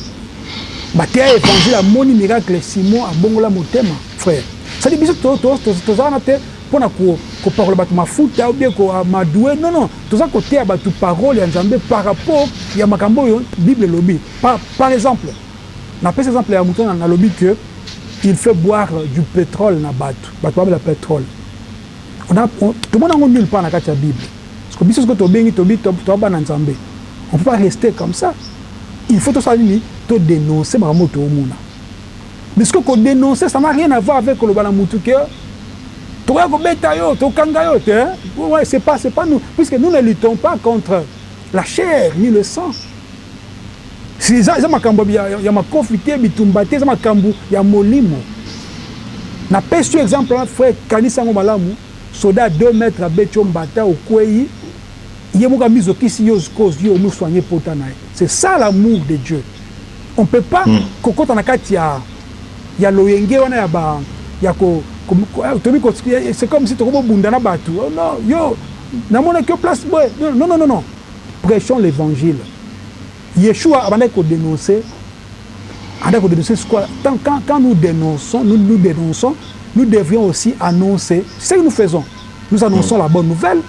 ba teya ye evangile amoni miracle Simon abongola motema frère, c'est à dire biso toza wana te pona ko pakola batu mafuta ou bien ko amadoue non non toza ko teya batu parole ya Nzambe par rapport ya makambo oyo bible elobi par exemple Na pesi exemple ya mutu wana na lobi que il fait boire du petrole na batu, batu ba mela petrole. On a to mona ngo nulle part na kati ya bible. Siko biso sikoyo to bengi tobi toza bana Nzambe. On peut pas rester comme ça. Il faut to sala nini? To denoncer makambo oyo to mona. Mais sikoyo ko denoncer ça n'a rien à voir avec ko loba na mutu que toko ya ko beta yo, to kanga yo te hein. C'est pas c'est pas nous puisque nous ne luttons pas contre la chair ni le sang. Si eza eza makambu ya ya makofi te bitumba te eza makambu ya molimo na pesi yo exemple wana frère kanisa yango malamu soda ya deux mètres abeti yo mbata okueyi ye moko amizo kisi yo sikoyo ozui omu soigner pota naye c'est ça l'amour de Dieu on peut pas kokota na kati ya ya loyenge wana ya ba ya ko tomi ko c'est comme si tokomi kobunda na batu oh non yo namonaki yo place boye non non non Prechons l'evangile yeshua abandaki ko denonce abandaki ko denonce sikoyo quand quand quand nous denonçons nous nous denonçons nous devrions aussi annonce ce que nous faisons nous annonçons la bonne nouvelle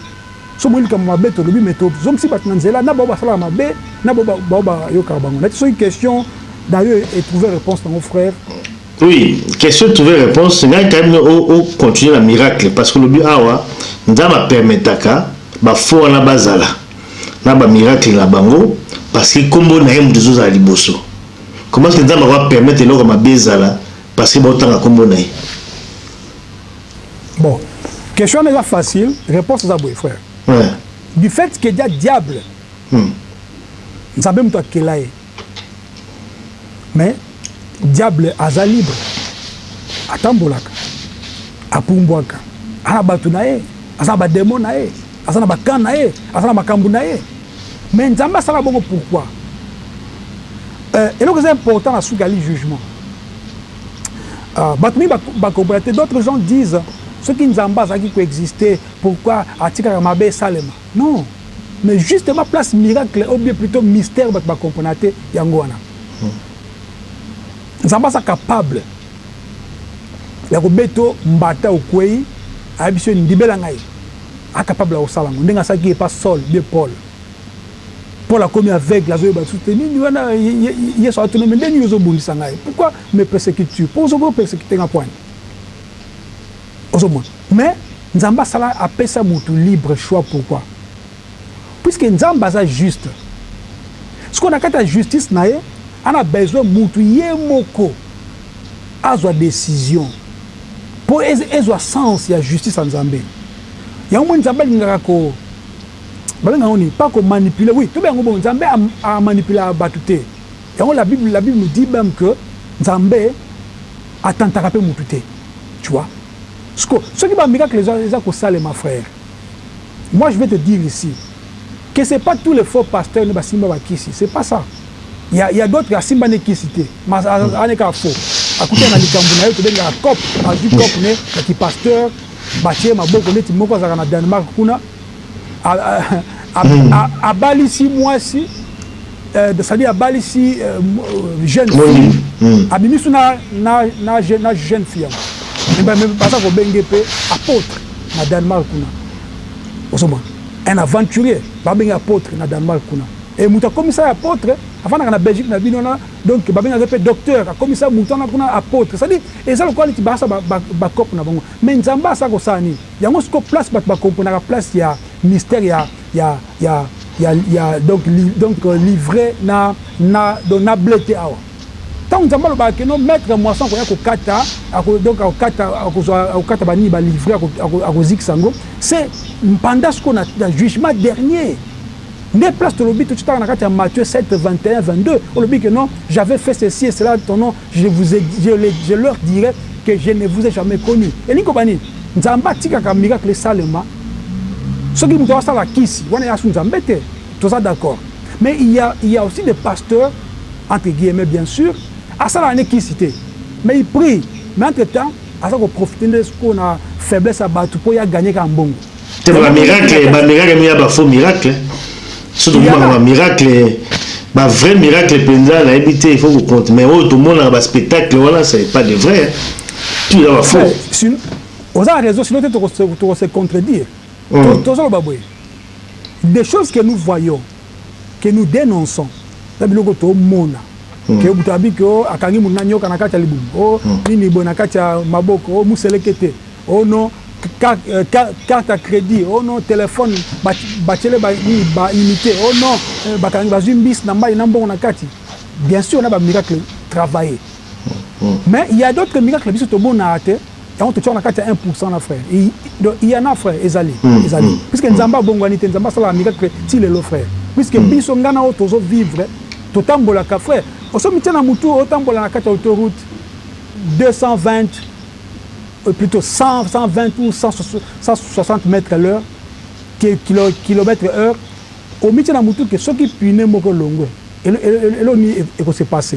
soki omoni likambo mabe tolobi mais to zongisi batu na nzela na baoyo basalaka mabe na baoyo ba baoyo bayokaka bango nayebite soki question nayo e trouve reponse nango frère Oui, question trouver reponse, ngai quand même o, o continuer na miracle parce que lobi awa Nzambe a permetaka ba faux wana bazala na ba miracle na bango parce que kombo na ye mutu ezozala liboso. Comment est-ce que Nzambe ako permettre eloko ya mabe ezala parce que baotanga kombo na ye? Bon, question wana eza facile, reponse eza boye frère. Ouais. Du fait que eza diable, Nzambe mutu akela ye. Mais diable aza libre atambolaka apumbwaka aza na batu naye aza na ba demon naye aza na ba camp naye aza na makambu naye mais nzambe asala bongo pourquoi euh eloko eza important na suki ali jugement euh batu mingi ba comprena te d'autres gens disent soki nzambe azalaki ko existe pourquoi atikaka mabe esalema Non mais justement place miracle ou bien plutot mystère batu ba comprenaka te yango wana nzambe aza capable ya kobeto mbata okueyi ayebisi yo ndibela ngai a capable ya kosala yango ndenge asalaki epa saul ou bien paul paul akomi aveugle azo yeba lisusu te nini wana yesu atuni ye mais ndenge nini ozo bundisa ngai pourquoi me persecute tu po ozo persecute nga pwani Ozo mona? Mais Nzambe asala apesa mutu libre choix pourquoi? Puisque Nzambe aza juste. Sikoyo na kati ya justice na ye ana besoin mutu ye moko azwa decision po ezwa sens ya justice ya Nzambe. Yango omoni Nzambe alingaka ko ba benga yango nini? Pas ko manipuler, oui to benga yango bongo. Nzambe a manipulaka batu te. Yango la bible, la bible nous dit meme que Nzambe. Atentaka pe mutu te tu vois sikoyo soki ba miracles eza kosalema frère moi je vais te dire ici que c'est pas tous les faux pasteurs nde basimba ba kisi c'est pas ça il ya il ya d'autres asimba nde kisi te mais aza nde kaka faux akutana na likambu naye tobengaka coop azui coop ne ya ki pasteur batie ye maboko neti moko azalaka na Danemark kuna abalisi mwasi euh, c'est-à-dire abalisi euh, euh, jeune fille hmm. abimisi na, na, na, na jeune fille yango baza kobenge mpe apôtre na danemark kuna ozomona un aventurier babenge apôtre na danemark kuna e moto akomisa ye apôtre afandaka na belgique na bino wana donc babengaka mpe docteur akomisa moto wana kuna apôtre cestadire eza lokola neti baasa bacope na bango mais nzambe asala kosala nini Yango sikoyo place batu ba comprenaka place ya mystère ya ya ya ya ya donc donc livret na na donc na ble te awa tango nzambe alobaka que non maitre ya moisson akoya kokata ako donc akokata akozua akokata ba nini ba livret ako ako akozikisa yango se pendant sikoyo na na jugement dernier nde place tolobi totiotaka na kati ya Matthieu 7 21 22 olobi que non j'avais fait ceci et cela ton nom Je vous ai dit, je les, je leur dirai que je ne vous ai jamais connu. Elingi koloba nini? Nzambe atikaka miracle esalema. Soki moto asala kisi, wana yasu Nzambe te. Toza d'accord. Mais il y a, il y a aussi des pasteurs, entre guillemets bien sur, asalaka nde kisi te. Mais il prie. Mais entre temps, aza ko profiter nde sikoyo na faiblesse ya batu po ye a gagner kaka mbongo. te ba miracle ba miracle mi ya ba faux miracle so to mona ba miracle ba vrai miracle penza na yebi te il faut ko compte mais oyo to mona ba spectacle wana c'est pas de vrai tu ya ba faux oza na raison sinon te to ko se contredire hmm. to zo ba boye des choses que nous voyons que nous dénonçons na biloko to mona hmm. ke butu abi ke akangi munanyoka na kati ya libumu o hmm. nini boye na kati ya maboko o muselekete Oh non carte ya credit oh non telephone batiele ba nini ba unite oh non bakangi bazui mbisi na mayi na mbongo na kati bien sur na ba miracle travaille mais il ya d'autres miracle biso tomonaka te yango totiaka na kati ya 1 pourcent na frère donc il ya na frère ezali ezali puisque nzambe abongwani te nzambe asalaka miracle ti lelo frère puisque biso nga na yo tozo vivre totambolaka frère oso mitie na mutu otambola na kati ya autoroute 220 plutot 100 120 ou 160 mètres à l'heure que kilo kilomètre heure omitie na mutu que soki pine moko elongwe eloko nini eko se passe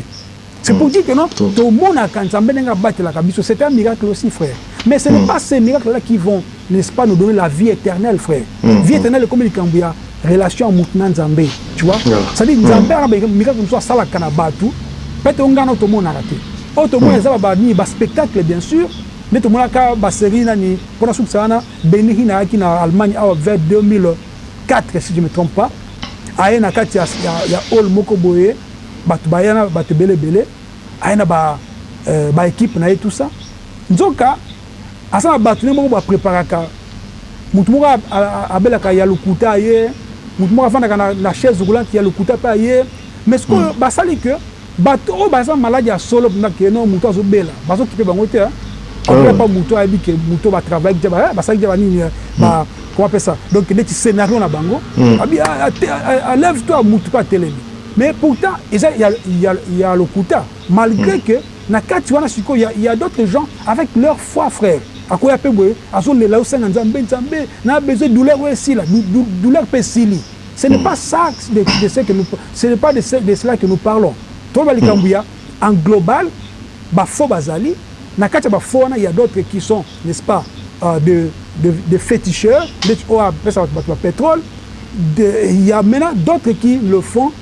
c'est pour dire que non tomonaka nzambe ndenge abatelaka biso c'est un miracle aussi frère mais ce n'est pas ce miracle là qui vont N'est ce pas nous donner la vie eternelle frère? Vie eternelle ekomi likambo ya relation ya mutu na Nzambe tu vois c'est à dire Nzambe aza na ba miracle mususu asalaka na batu peut etre yo nga na yo tomonaka te oyo tomona eza ba ba nini ba spectacle bien sur nde tomonaka ba serie nani po nasukisa wana Benny Hinn ayaki na Allemagne awa vers 2004 si je me trompe pas aye na kati ya ya hall moko boye batu baye wana batu ebele ebele aye na ba ba equipes na ye tout ça nzoka Aza na batu naye moko ba preparaka mutu moko abelaka ya lokuta aye mutu moko afandaka na chaise roulante ya lokuta pe aye mais sikoyo basali que batu oyo baza malade ya solo penza que non mutu azo bela bazo kipe bango te après pa mutu ayebi que mutu oyo ba travaillaki dejà ba salaki dejà ba nini ba comment appelle ça donc neti scenario na bango abi lève toi mutu pe atelemi mais pourtant eza ya lokuta. Malgre que na kati wana sikoyo il ya d'autres gens avec leur foi frère ako ya pe boye azo lela azo senga nzambe nzambe na besoin douleur oyo esila douleur pe esili ce n'est pas ça de ce que nous ce n'est pas de ce de cela que nous parlons to loba likambo ya en global ba faux ba zali na kati ya ba faux wana il ya d'autres qui sont n'est ce pas de de de feticheur ndeti oyo apesaka batu ba petrole de il ya maintenant d'autres qui le font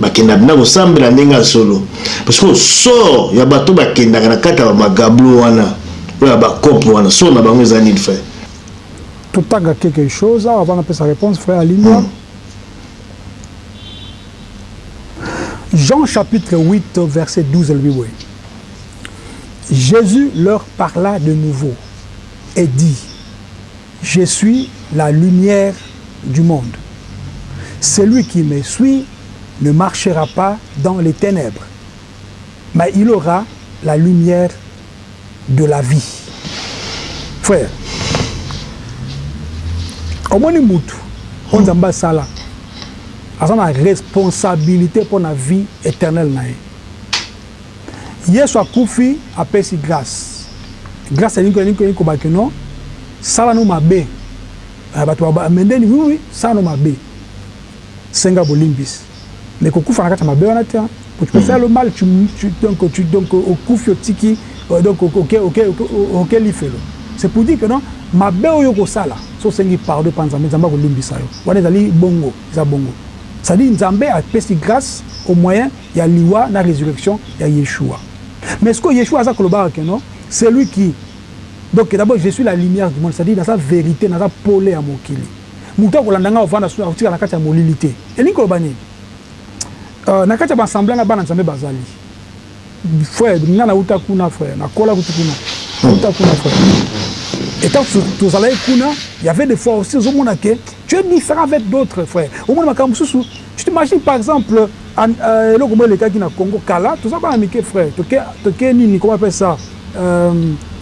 Bakendaka mpenza kosambela ndenge ya solo? Mpo sikoyo sort ya bato bakendaka na kati ya ba magablo wana oyo ya ba coop wana sort na bango eza nini frère? To tanga quelque chose awa avant na pesa reponse frère Alimbwa. Jean chapitre 8 verset 12 elobi boye, Jesus leur parla de nouveau et dit, Je suis la lumière du monde celui qui me suit ne marchera pas dans les tenèbres mais il aura la lumière de la vie frère omoni mutu oyo nzambe asala aza na responsabilite pona vie eternel na ye. Yesu akufi apesi grace grace alingi alingi alingi koba que non sala no mabe eh, bato ba mendeni oui oui sala no mabe senga bolimbisi mais kokufa na kati ya mabe wana te hein po tu peux faire le mal tu tu donc tu donc okufi otiki euh, donc oke oke oke oke lifelo c'est pour dire que non mabe oyo okosala so osengi pardon epa Nzambe Nzambe akolimbisa yo wana ezali bongo eza bongo c'est à dire Nzambe apesi grace au moyen ya liwa na resurrection ya Yeshua mais sikoyo Yeshua aza kolobaka que non celui qui donc d'abord je suis la lumière du monde c'est à dire naza verite naza pole ya mokili mutu akolanda ngai avanda sur akotikala na kati ya molili te elingi koloba nini euh na kati ya ba assemblees wana bana nzambe bazali frère ngai na uta kuna frère na kola kutu kuna na uta kuna frère et quand tozalaki kuna il y avait des fois aussi ozomona que Tu es different avec d'autres frère omona makambo mususu tu t'imagine par exemple eloko moko elekaki na Congo kala toza bana mike frère toke toke nini comment appelle ça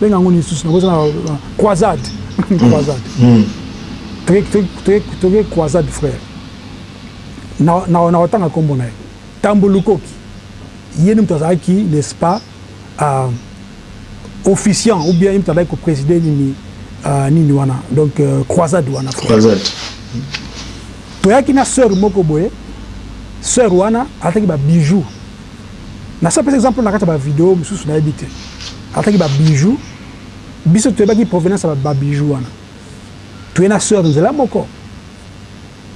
benga yango nini lisusu nabosa na croisade croisade toke toke toke croisade frère na na otanga kombo na ye Tambo Lukoki ye nde mutu azalaki n'est-ce pas ah officiant ou bien ye mutu abaki ko preside nini ah nini wana donc croisade wana croisade toyaki na soeur moko boye soeur wana alataki ba bijoux nasi napesa exemple na kati ya ba video mususu nayebi te alataki ba bijoux biso toyebaki provenance ya ba bijoux wana toye na soeur nzela moko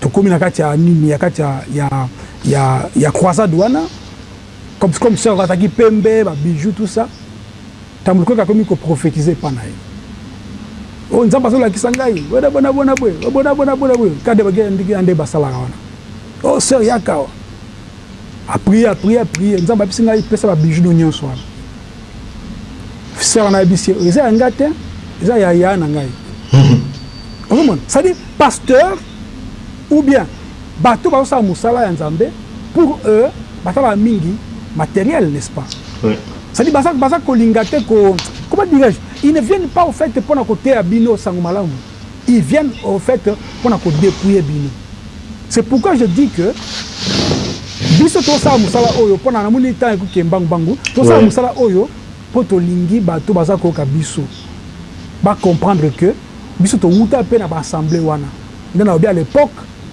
tokomi na kati ya nini ya kati ya ya ya croisade wana Comme comme sœur azalaki pembe ba bijoux tout ça tangu lukoki akomi ko prophetise epa na ye oyo nzambe azo lakisa ngai wede bona bona boye bona bona boye boye kade ba gere ndiki yande ba salaka wana oh sœur yaka awa a prier a prier a prier nzambe abisi ngai pesa ba bijoux no nionso wana sœur wana abisi eza ya ngai te eza ya ya na ngai ozo mona c'est à dire pasteur ou bien bato bazo sala musala ya nzambe pour eux batalaka mingi materiel n'est ce pas c'est à dire baza baza kolinga te ko comment dirais je ils ne viennent pas au faite pona koteya bino sango malamu ils viennent au faite pona ko depouiller bino c'est pourquoi je dis que biso tosala musala oyo pona namoni temps ekoki ke mbangu mbangu tosala musala oyo Po tolingi bato baza koyoka biso ba comprendre que biso towuta pe na ba assemblees wana. Nde nalobi à l'epoque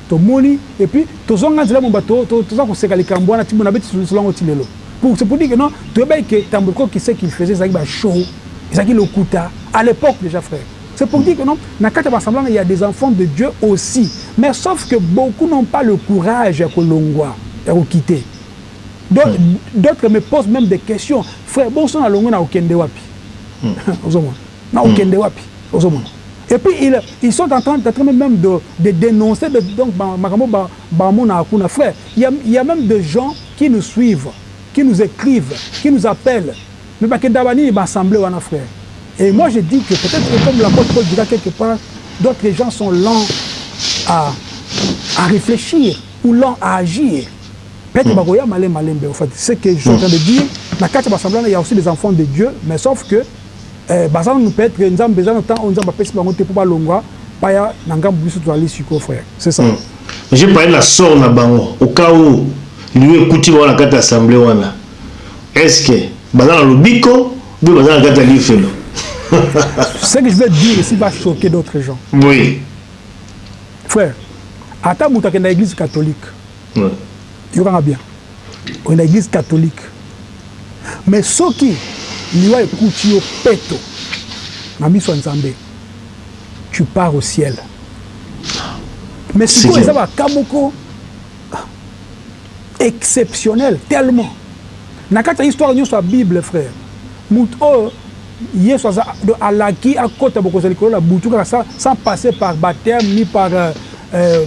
tomoni et puis tozonga nzela mobimba toza koseka likambo wana ti boye nabeti lisolo yango ti lelo. Pour c'est pour dire que non toyebaki que Tambriko ce qu'il faisait ezalaki ba show, ezalaki lokuta à l'epoque dejà frère. C'est pour dire que non na kati ya ba assemblees wana il ya des enfants de Dieu aussi mais sauf que beaucoup n'ont pas le courage ya kolongua, ya ko quitter. d'autres me posent même des questions frère bonso nalongo na okende wapi hmm. ozomona na hmm. okende wapi ozomona et puis ils, ils sont en train, en train même de, de dénoncer de, donc makambo bango na akuna frère il y, a, il y a même des gens qui nous suivent qui nous écrivent qui nous appellent mais bakenda bani baassemblé wana frère et moi je dis que peut-être que comme l'apôtre Paul dira quelque part d'autres gens sont lents à, à réfléchir ou lents à agir Peut-etre bakoya malembe malembe au fait ce que je suis en train de dire na kati ya ba semblants il ya aussi des enfants de Dieu mais sauf que baza nanu peut-etre Nzambe eza na temps oyo Nzambe apesi bango te po balongwa paya na ngambo biso tozali sikoyo frère c'est ça. Je parlais na sort na bango au cas où liwa ekuti bango na kati ya assemblee wana est ce que baza na lobiko ou bien baza na kati ya lifelo? Ce que je veux dire ici va choquer d'autres gens. Oui. Frère ata mutu akenda eglise catholique yoka nga bien okenda eglise catholique mais soki liwa ekuti yo peto na misu ya nzambe tu part au ciel mais sikoyo eza ba cas moko Exceptionnel tellement na kati ya histoire nionso ya bible frère mutu oyo yesu aza donc alaki akota bokonzi ya likolo na butu kaka sans sans passer par bapteme ni par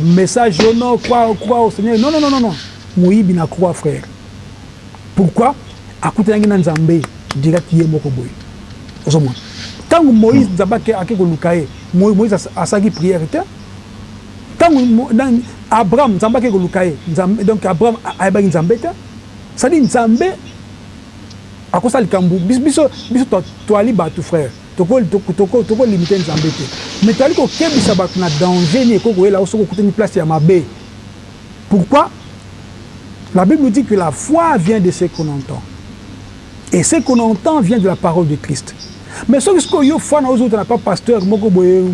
message yo non crois crois au seigneur non non non moyibi na croix frère pourquoi akutanaki na nzambe direct ye moko boye ozo mona tangu moise nzambe ake koluka ye moise asalaki prière te Tango nani Abraham nzambe ake koluka ye nzambe donc Abraham ayebaki nzambe te c'est à dire nzambe akosala likambo biso biso toali bato frère toko toko toko limite nzambe te mais toali kokebisa bato na danger nini ekoki koyela yo soki okutani place ya mabe pourquoi la bible nous dit que la foi vient de ce qu'on entend Et ce qu'on entend vient de la parole de Christ mais soki sikoyo yo fana ozo wuta na pa pasteur moko boye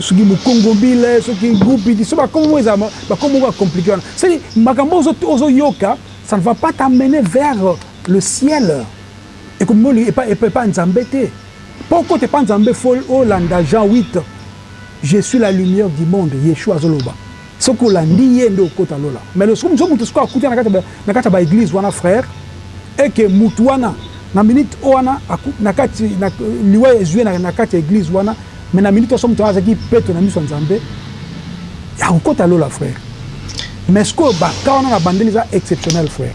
soki mukongombile soki gupidi so ba kombo moko ezala ba kombo moko ya complique wana c'est makambo ozo ozo yoka ça ne va pas t'amener vers le ciel ekomema epa epa epa nzambe te po okota epa nzambe faut olanda Jean 8 je suis la lumière du monde Yeshua azo loba Soki olandi ye nde okota lola mais le soki mutu soki akuta na kati ya ba eglise wana frère et que mutu wana na minute wana na kati liwa ezui ye na kati ya eglise wana mais na minute wana soki mutu wana azalaki peto na misu ya Nzambe akokota lola frère mais sikoyo ba cas wana na bandeli eza exceptionnel frère.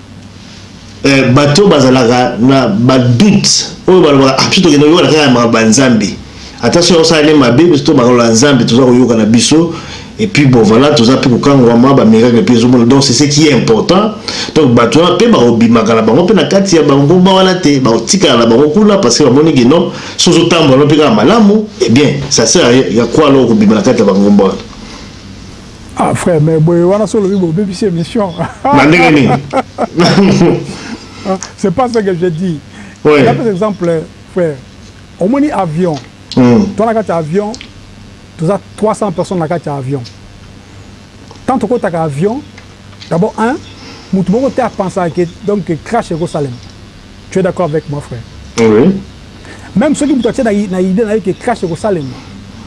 Eh bato oyo bazalaka na ba doutes oyo balobaka ah biso tokende koyokana kaka na makambo ya Nzambe ata soki akosala nde mabe biso to makambo ya Nzambe toza koyoka na biso et puis bon voilà toza mpe kokangwama ba miracle mpe ezomona donc c'est ce qui est important donc bato wana mpe bakobimaka na bango mpe na kati ya bangomba wana te bakotikala na bango kuna parce que bamoni ke non so ozotambola no mpe kaka malamu et eh bien ça sert ya kwala okobima na kati ya bangomba wana Ah frère mais boye wana solo bi bo bebisi emission. Na ndenge nini? C'est pas ce que je dis. Oui. Par exemple frère, omoni avion. Mm. Toi na kati ya avion, toza 300 personnes na kati ya avion. Tant tokotaka avion, d'abord un, mutu moko te a pensaka que donc crash ekosalema. Tu es d'accord avec moi frère? Oui. Meme soki mutu atie na idee naye que creche ekosalema,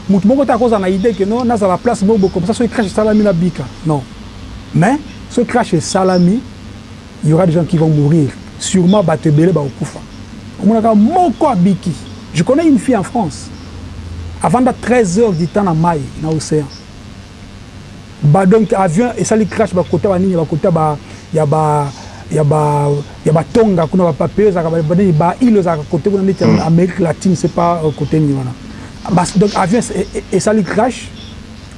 mutu moko te akozala na idee que non nazala place moko boye comme ça soki creche esalami nabika. Non. Mais soki creche esalami, il y aura des gens qui vont mourir. Surement batu ebele bakokufa. Omonaka moko abiki. Je connais une fille en France, avanda 13 heures du temps na mayi, na ocean. Ba donc avion esali crash ba kota ba nini ba kota ba ya ba ya ba ya ba tonga kuna ba papillon ezalaka ba nini ba ile ezalaka kote kuna neti amerique latine ce pas kote nini wana ba donc avion esali crash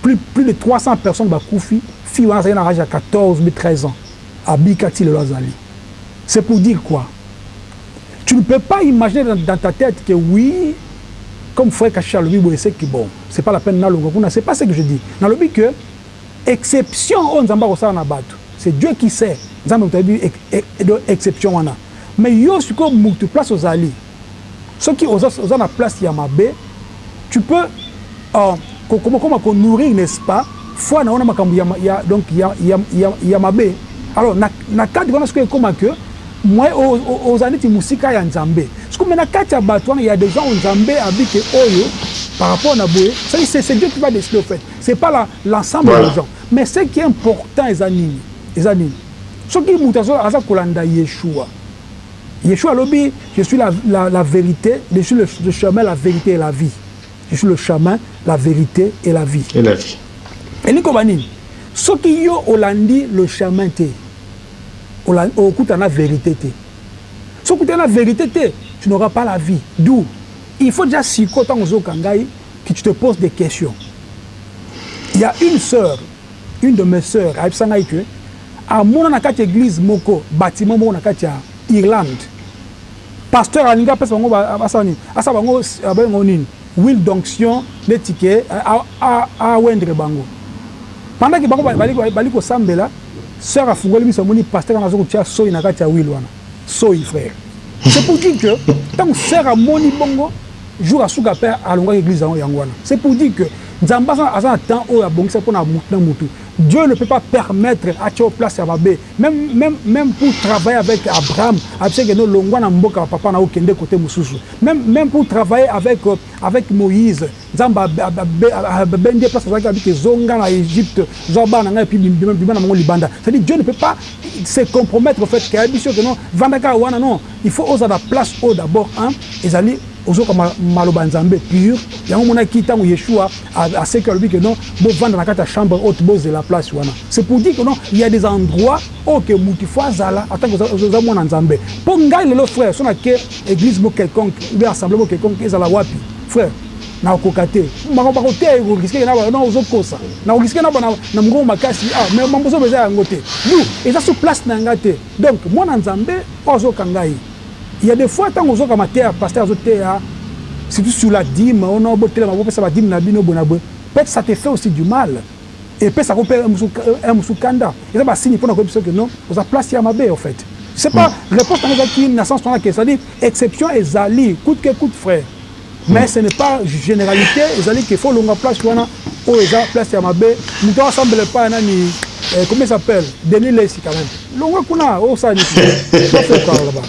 plus plus de 300 personnes ba kufi fille wana azalaki na age ya 14 ou 13 ans abika ti lelo azali c'est pour dire quoi tu ne peux pas imagine dans dans ta tete que oui comme frère kashishi alobi boye ce que bon c'est pas la peine na longa kuna c'est pas ce que je dis na lobi que exception oyo nzambe akosala na batu c'est Dieu qui sait nzambe mutu ayebi donc exception wana mais yo sikoyo mutu place ozali soki oza oza na place ya mabe Tu peux ko koma koma ko nourrir n'est ce pas foi na yo na makambo ya ya donc ya ya ya mabe alors na na cadre wana sikoyo ekoma que moyen o o ozala neti mosika ya Nzambe sikoyo mais na kati ya bato wana ya des gens oyo Nzambe alobi que oyo par rapport na boye c'est à dire c'est c'est Dieu qui va decider au fait c'est pas la l'ensemble voilà. des gens mais ce qui est important eza nini eza nini soki moto azo aza kolanda Yeshua Yeshua alobi je suis la la la verite je suis le chemin la verite et la vie je suis le chemin la verite et la vie et la vie elingi koloba nini soki yo olandi le chemin te okokuta na verite te soki okutani na verite te tu n'auras pas la vie d'où il faut déjà siko ntango ozoyoka ngai que tu te poses des questions il y a une sœur une de mes sœurs ayebisa ngai que Amona na kati ya eglise moko, batiment moko na kati ya Irlande, pasteur alingi apesa bango ba, asala nini? Asala bango, babenga yango nini? Huile d'onction, neti ke a oindre bango. Pendant ke bango bali kosambela, soeur afungoli misu, amoni pasteur wana azo kotia soyi na kati ya huile wana. Soyi, frère. C'est pour dire que, tango soeur amoni bongo, jour asuka pe alongaki eglise yango, yango wana. C'est pour dire que, Nzambe aza na temps oyo abongisa pona mutu na mutu. Dieu ne peut pas permettre atia yo place ya mabe meme meme meme pour travailler avec Abraham abse ke no longua na mboka ya papa na yo kende cote mususu meme meme pour travailler avec avec Moïse nzambe abendi ye place azalaki alobi ke zonga na Egypte zua bana na ngai epuis bima na bango libanda c'est dire Dieu ne peut pas se compromettre au fait ke ayebisi yo ke no vanda kaka wana non il faut ozala na place oyo d'abord hein ezali Ozoka ma maloba ya nzambe pure yango omonaki tango yeshua a asekwi alobi que non bo vanda na kati ya chambre haute bo zela place wana c'est pour dire que non il ya des endroits oyo que mutu faut azala en tant que oza oza mwana nzambe po ngai lelo frère soki na ke eglise moko quelconque ou bien assemblee moko quelconque ezala wapi frère nako koka te po makambo bako teya eko risque ke naba non ozo kosa nako risque naba na na mungongo makasi ah mais mambo ozo loba eza yango te d'où eza sur place na nga te donc mwana nzambe oyo azo ka ngai Il ya de fois tango ozoka mateya pasteur azo teya surtout sur la dime oh non botelema bopesa ba dime na bino boye na boye peut-etre ça te fait aussi du mal epesa ko pe heure mosusu kanda eza ba signe pona koyebisa yo que non oza place ya mabe au fait je sais pas reponse nanga ezalaki na sens wana que c'est à dire exception ezali coute que coute frère Mais ce n'est pas generalite ezali que faut olonga place wana oyo eza place ya mabe mutu azo sambela epai ya nani eh, comment il s'appelle Denis Lessi quand même longwe kuna osala oh, nisi sauf okala ba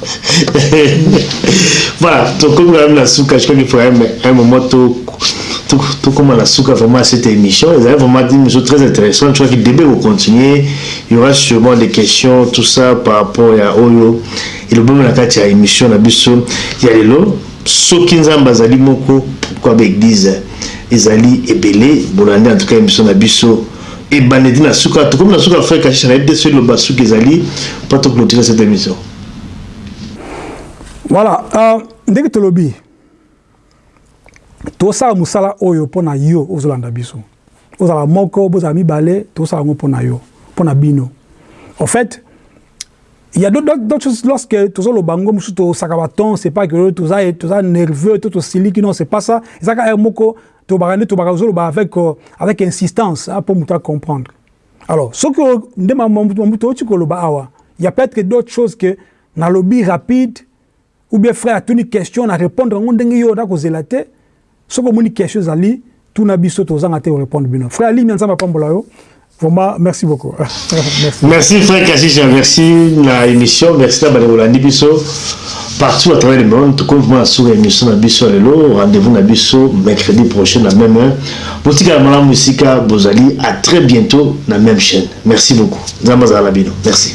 voilà tokomi quand même na suka je crois qu'il faut un moment tout tokoma na suka vraiment cette émission ezali vraiment une émission très intéressante tu vois que debe kocontinue il y aura sûrement des questions tout ça par rapport ya oyo elobami na kati ya émission na biso ya lelo Soki nzambe azali moko pourquoi ba eglise ezali ebele bolande en tout cas emission na biso ebanda tii na suka tokomi na suka frère kashisha nayebi te soki loba suka ezali po to cloturer cette emission. Voilà uh, ndenge tolobi tosala mosala oyo mpo na yo ozolanda biso ozala moko bozala mibale tosala yango mpo na yo mpo na bino en fait Il ya d'autres choses lorsque tozo loba ngo mususu to saka ba ton c'est pas que toza toza nerveux to to siliki non c'est pas ça eza ka heure moko to baka nde to baka zo loba avec avec insistance hein, pour mutu a comprendre alors soki nde mutu oti ko loba awa il ya peut-être d'autres choses que na lobi rapide ou bien frère atuni question na repondre yango ndenge yo oza kozela te soki omoni question ezali tuna biso tozanga te ko repondre bino frère Limia nzambe apambola yo Vraiment, merci beaucoup. merci. merci frère Kashisha, merci na émission, merci na bandeko bolandi biso partout à travers le monde. Tokomi vraiment na suka ya émission na biso ya lelo. Rendez-vous na biso mercredi prochain na même heure. Botikala malamu esika bozali. À très bientôt na même chaîne. Merci beaucoup. Nzambe azala na bino. Merci.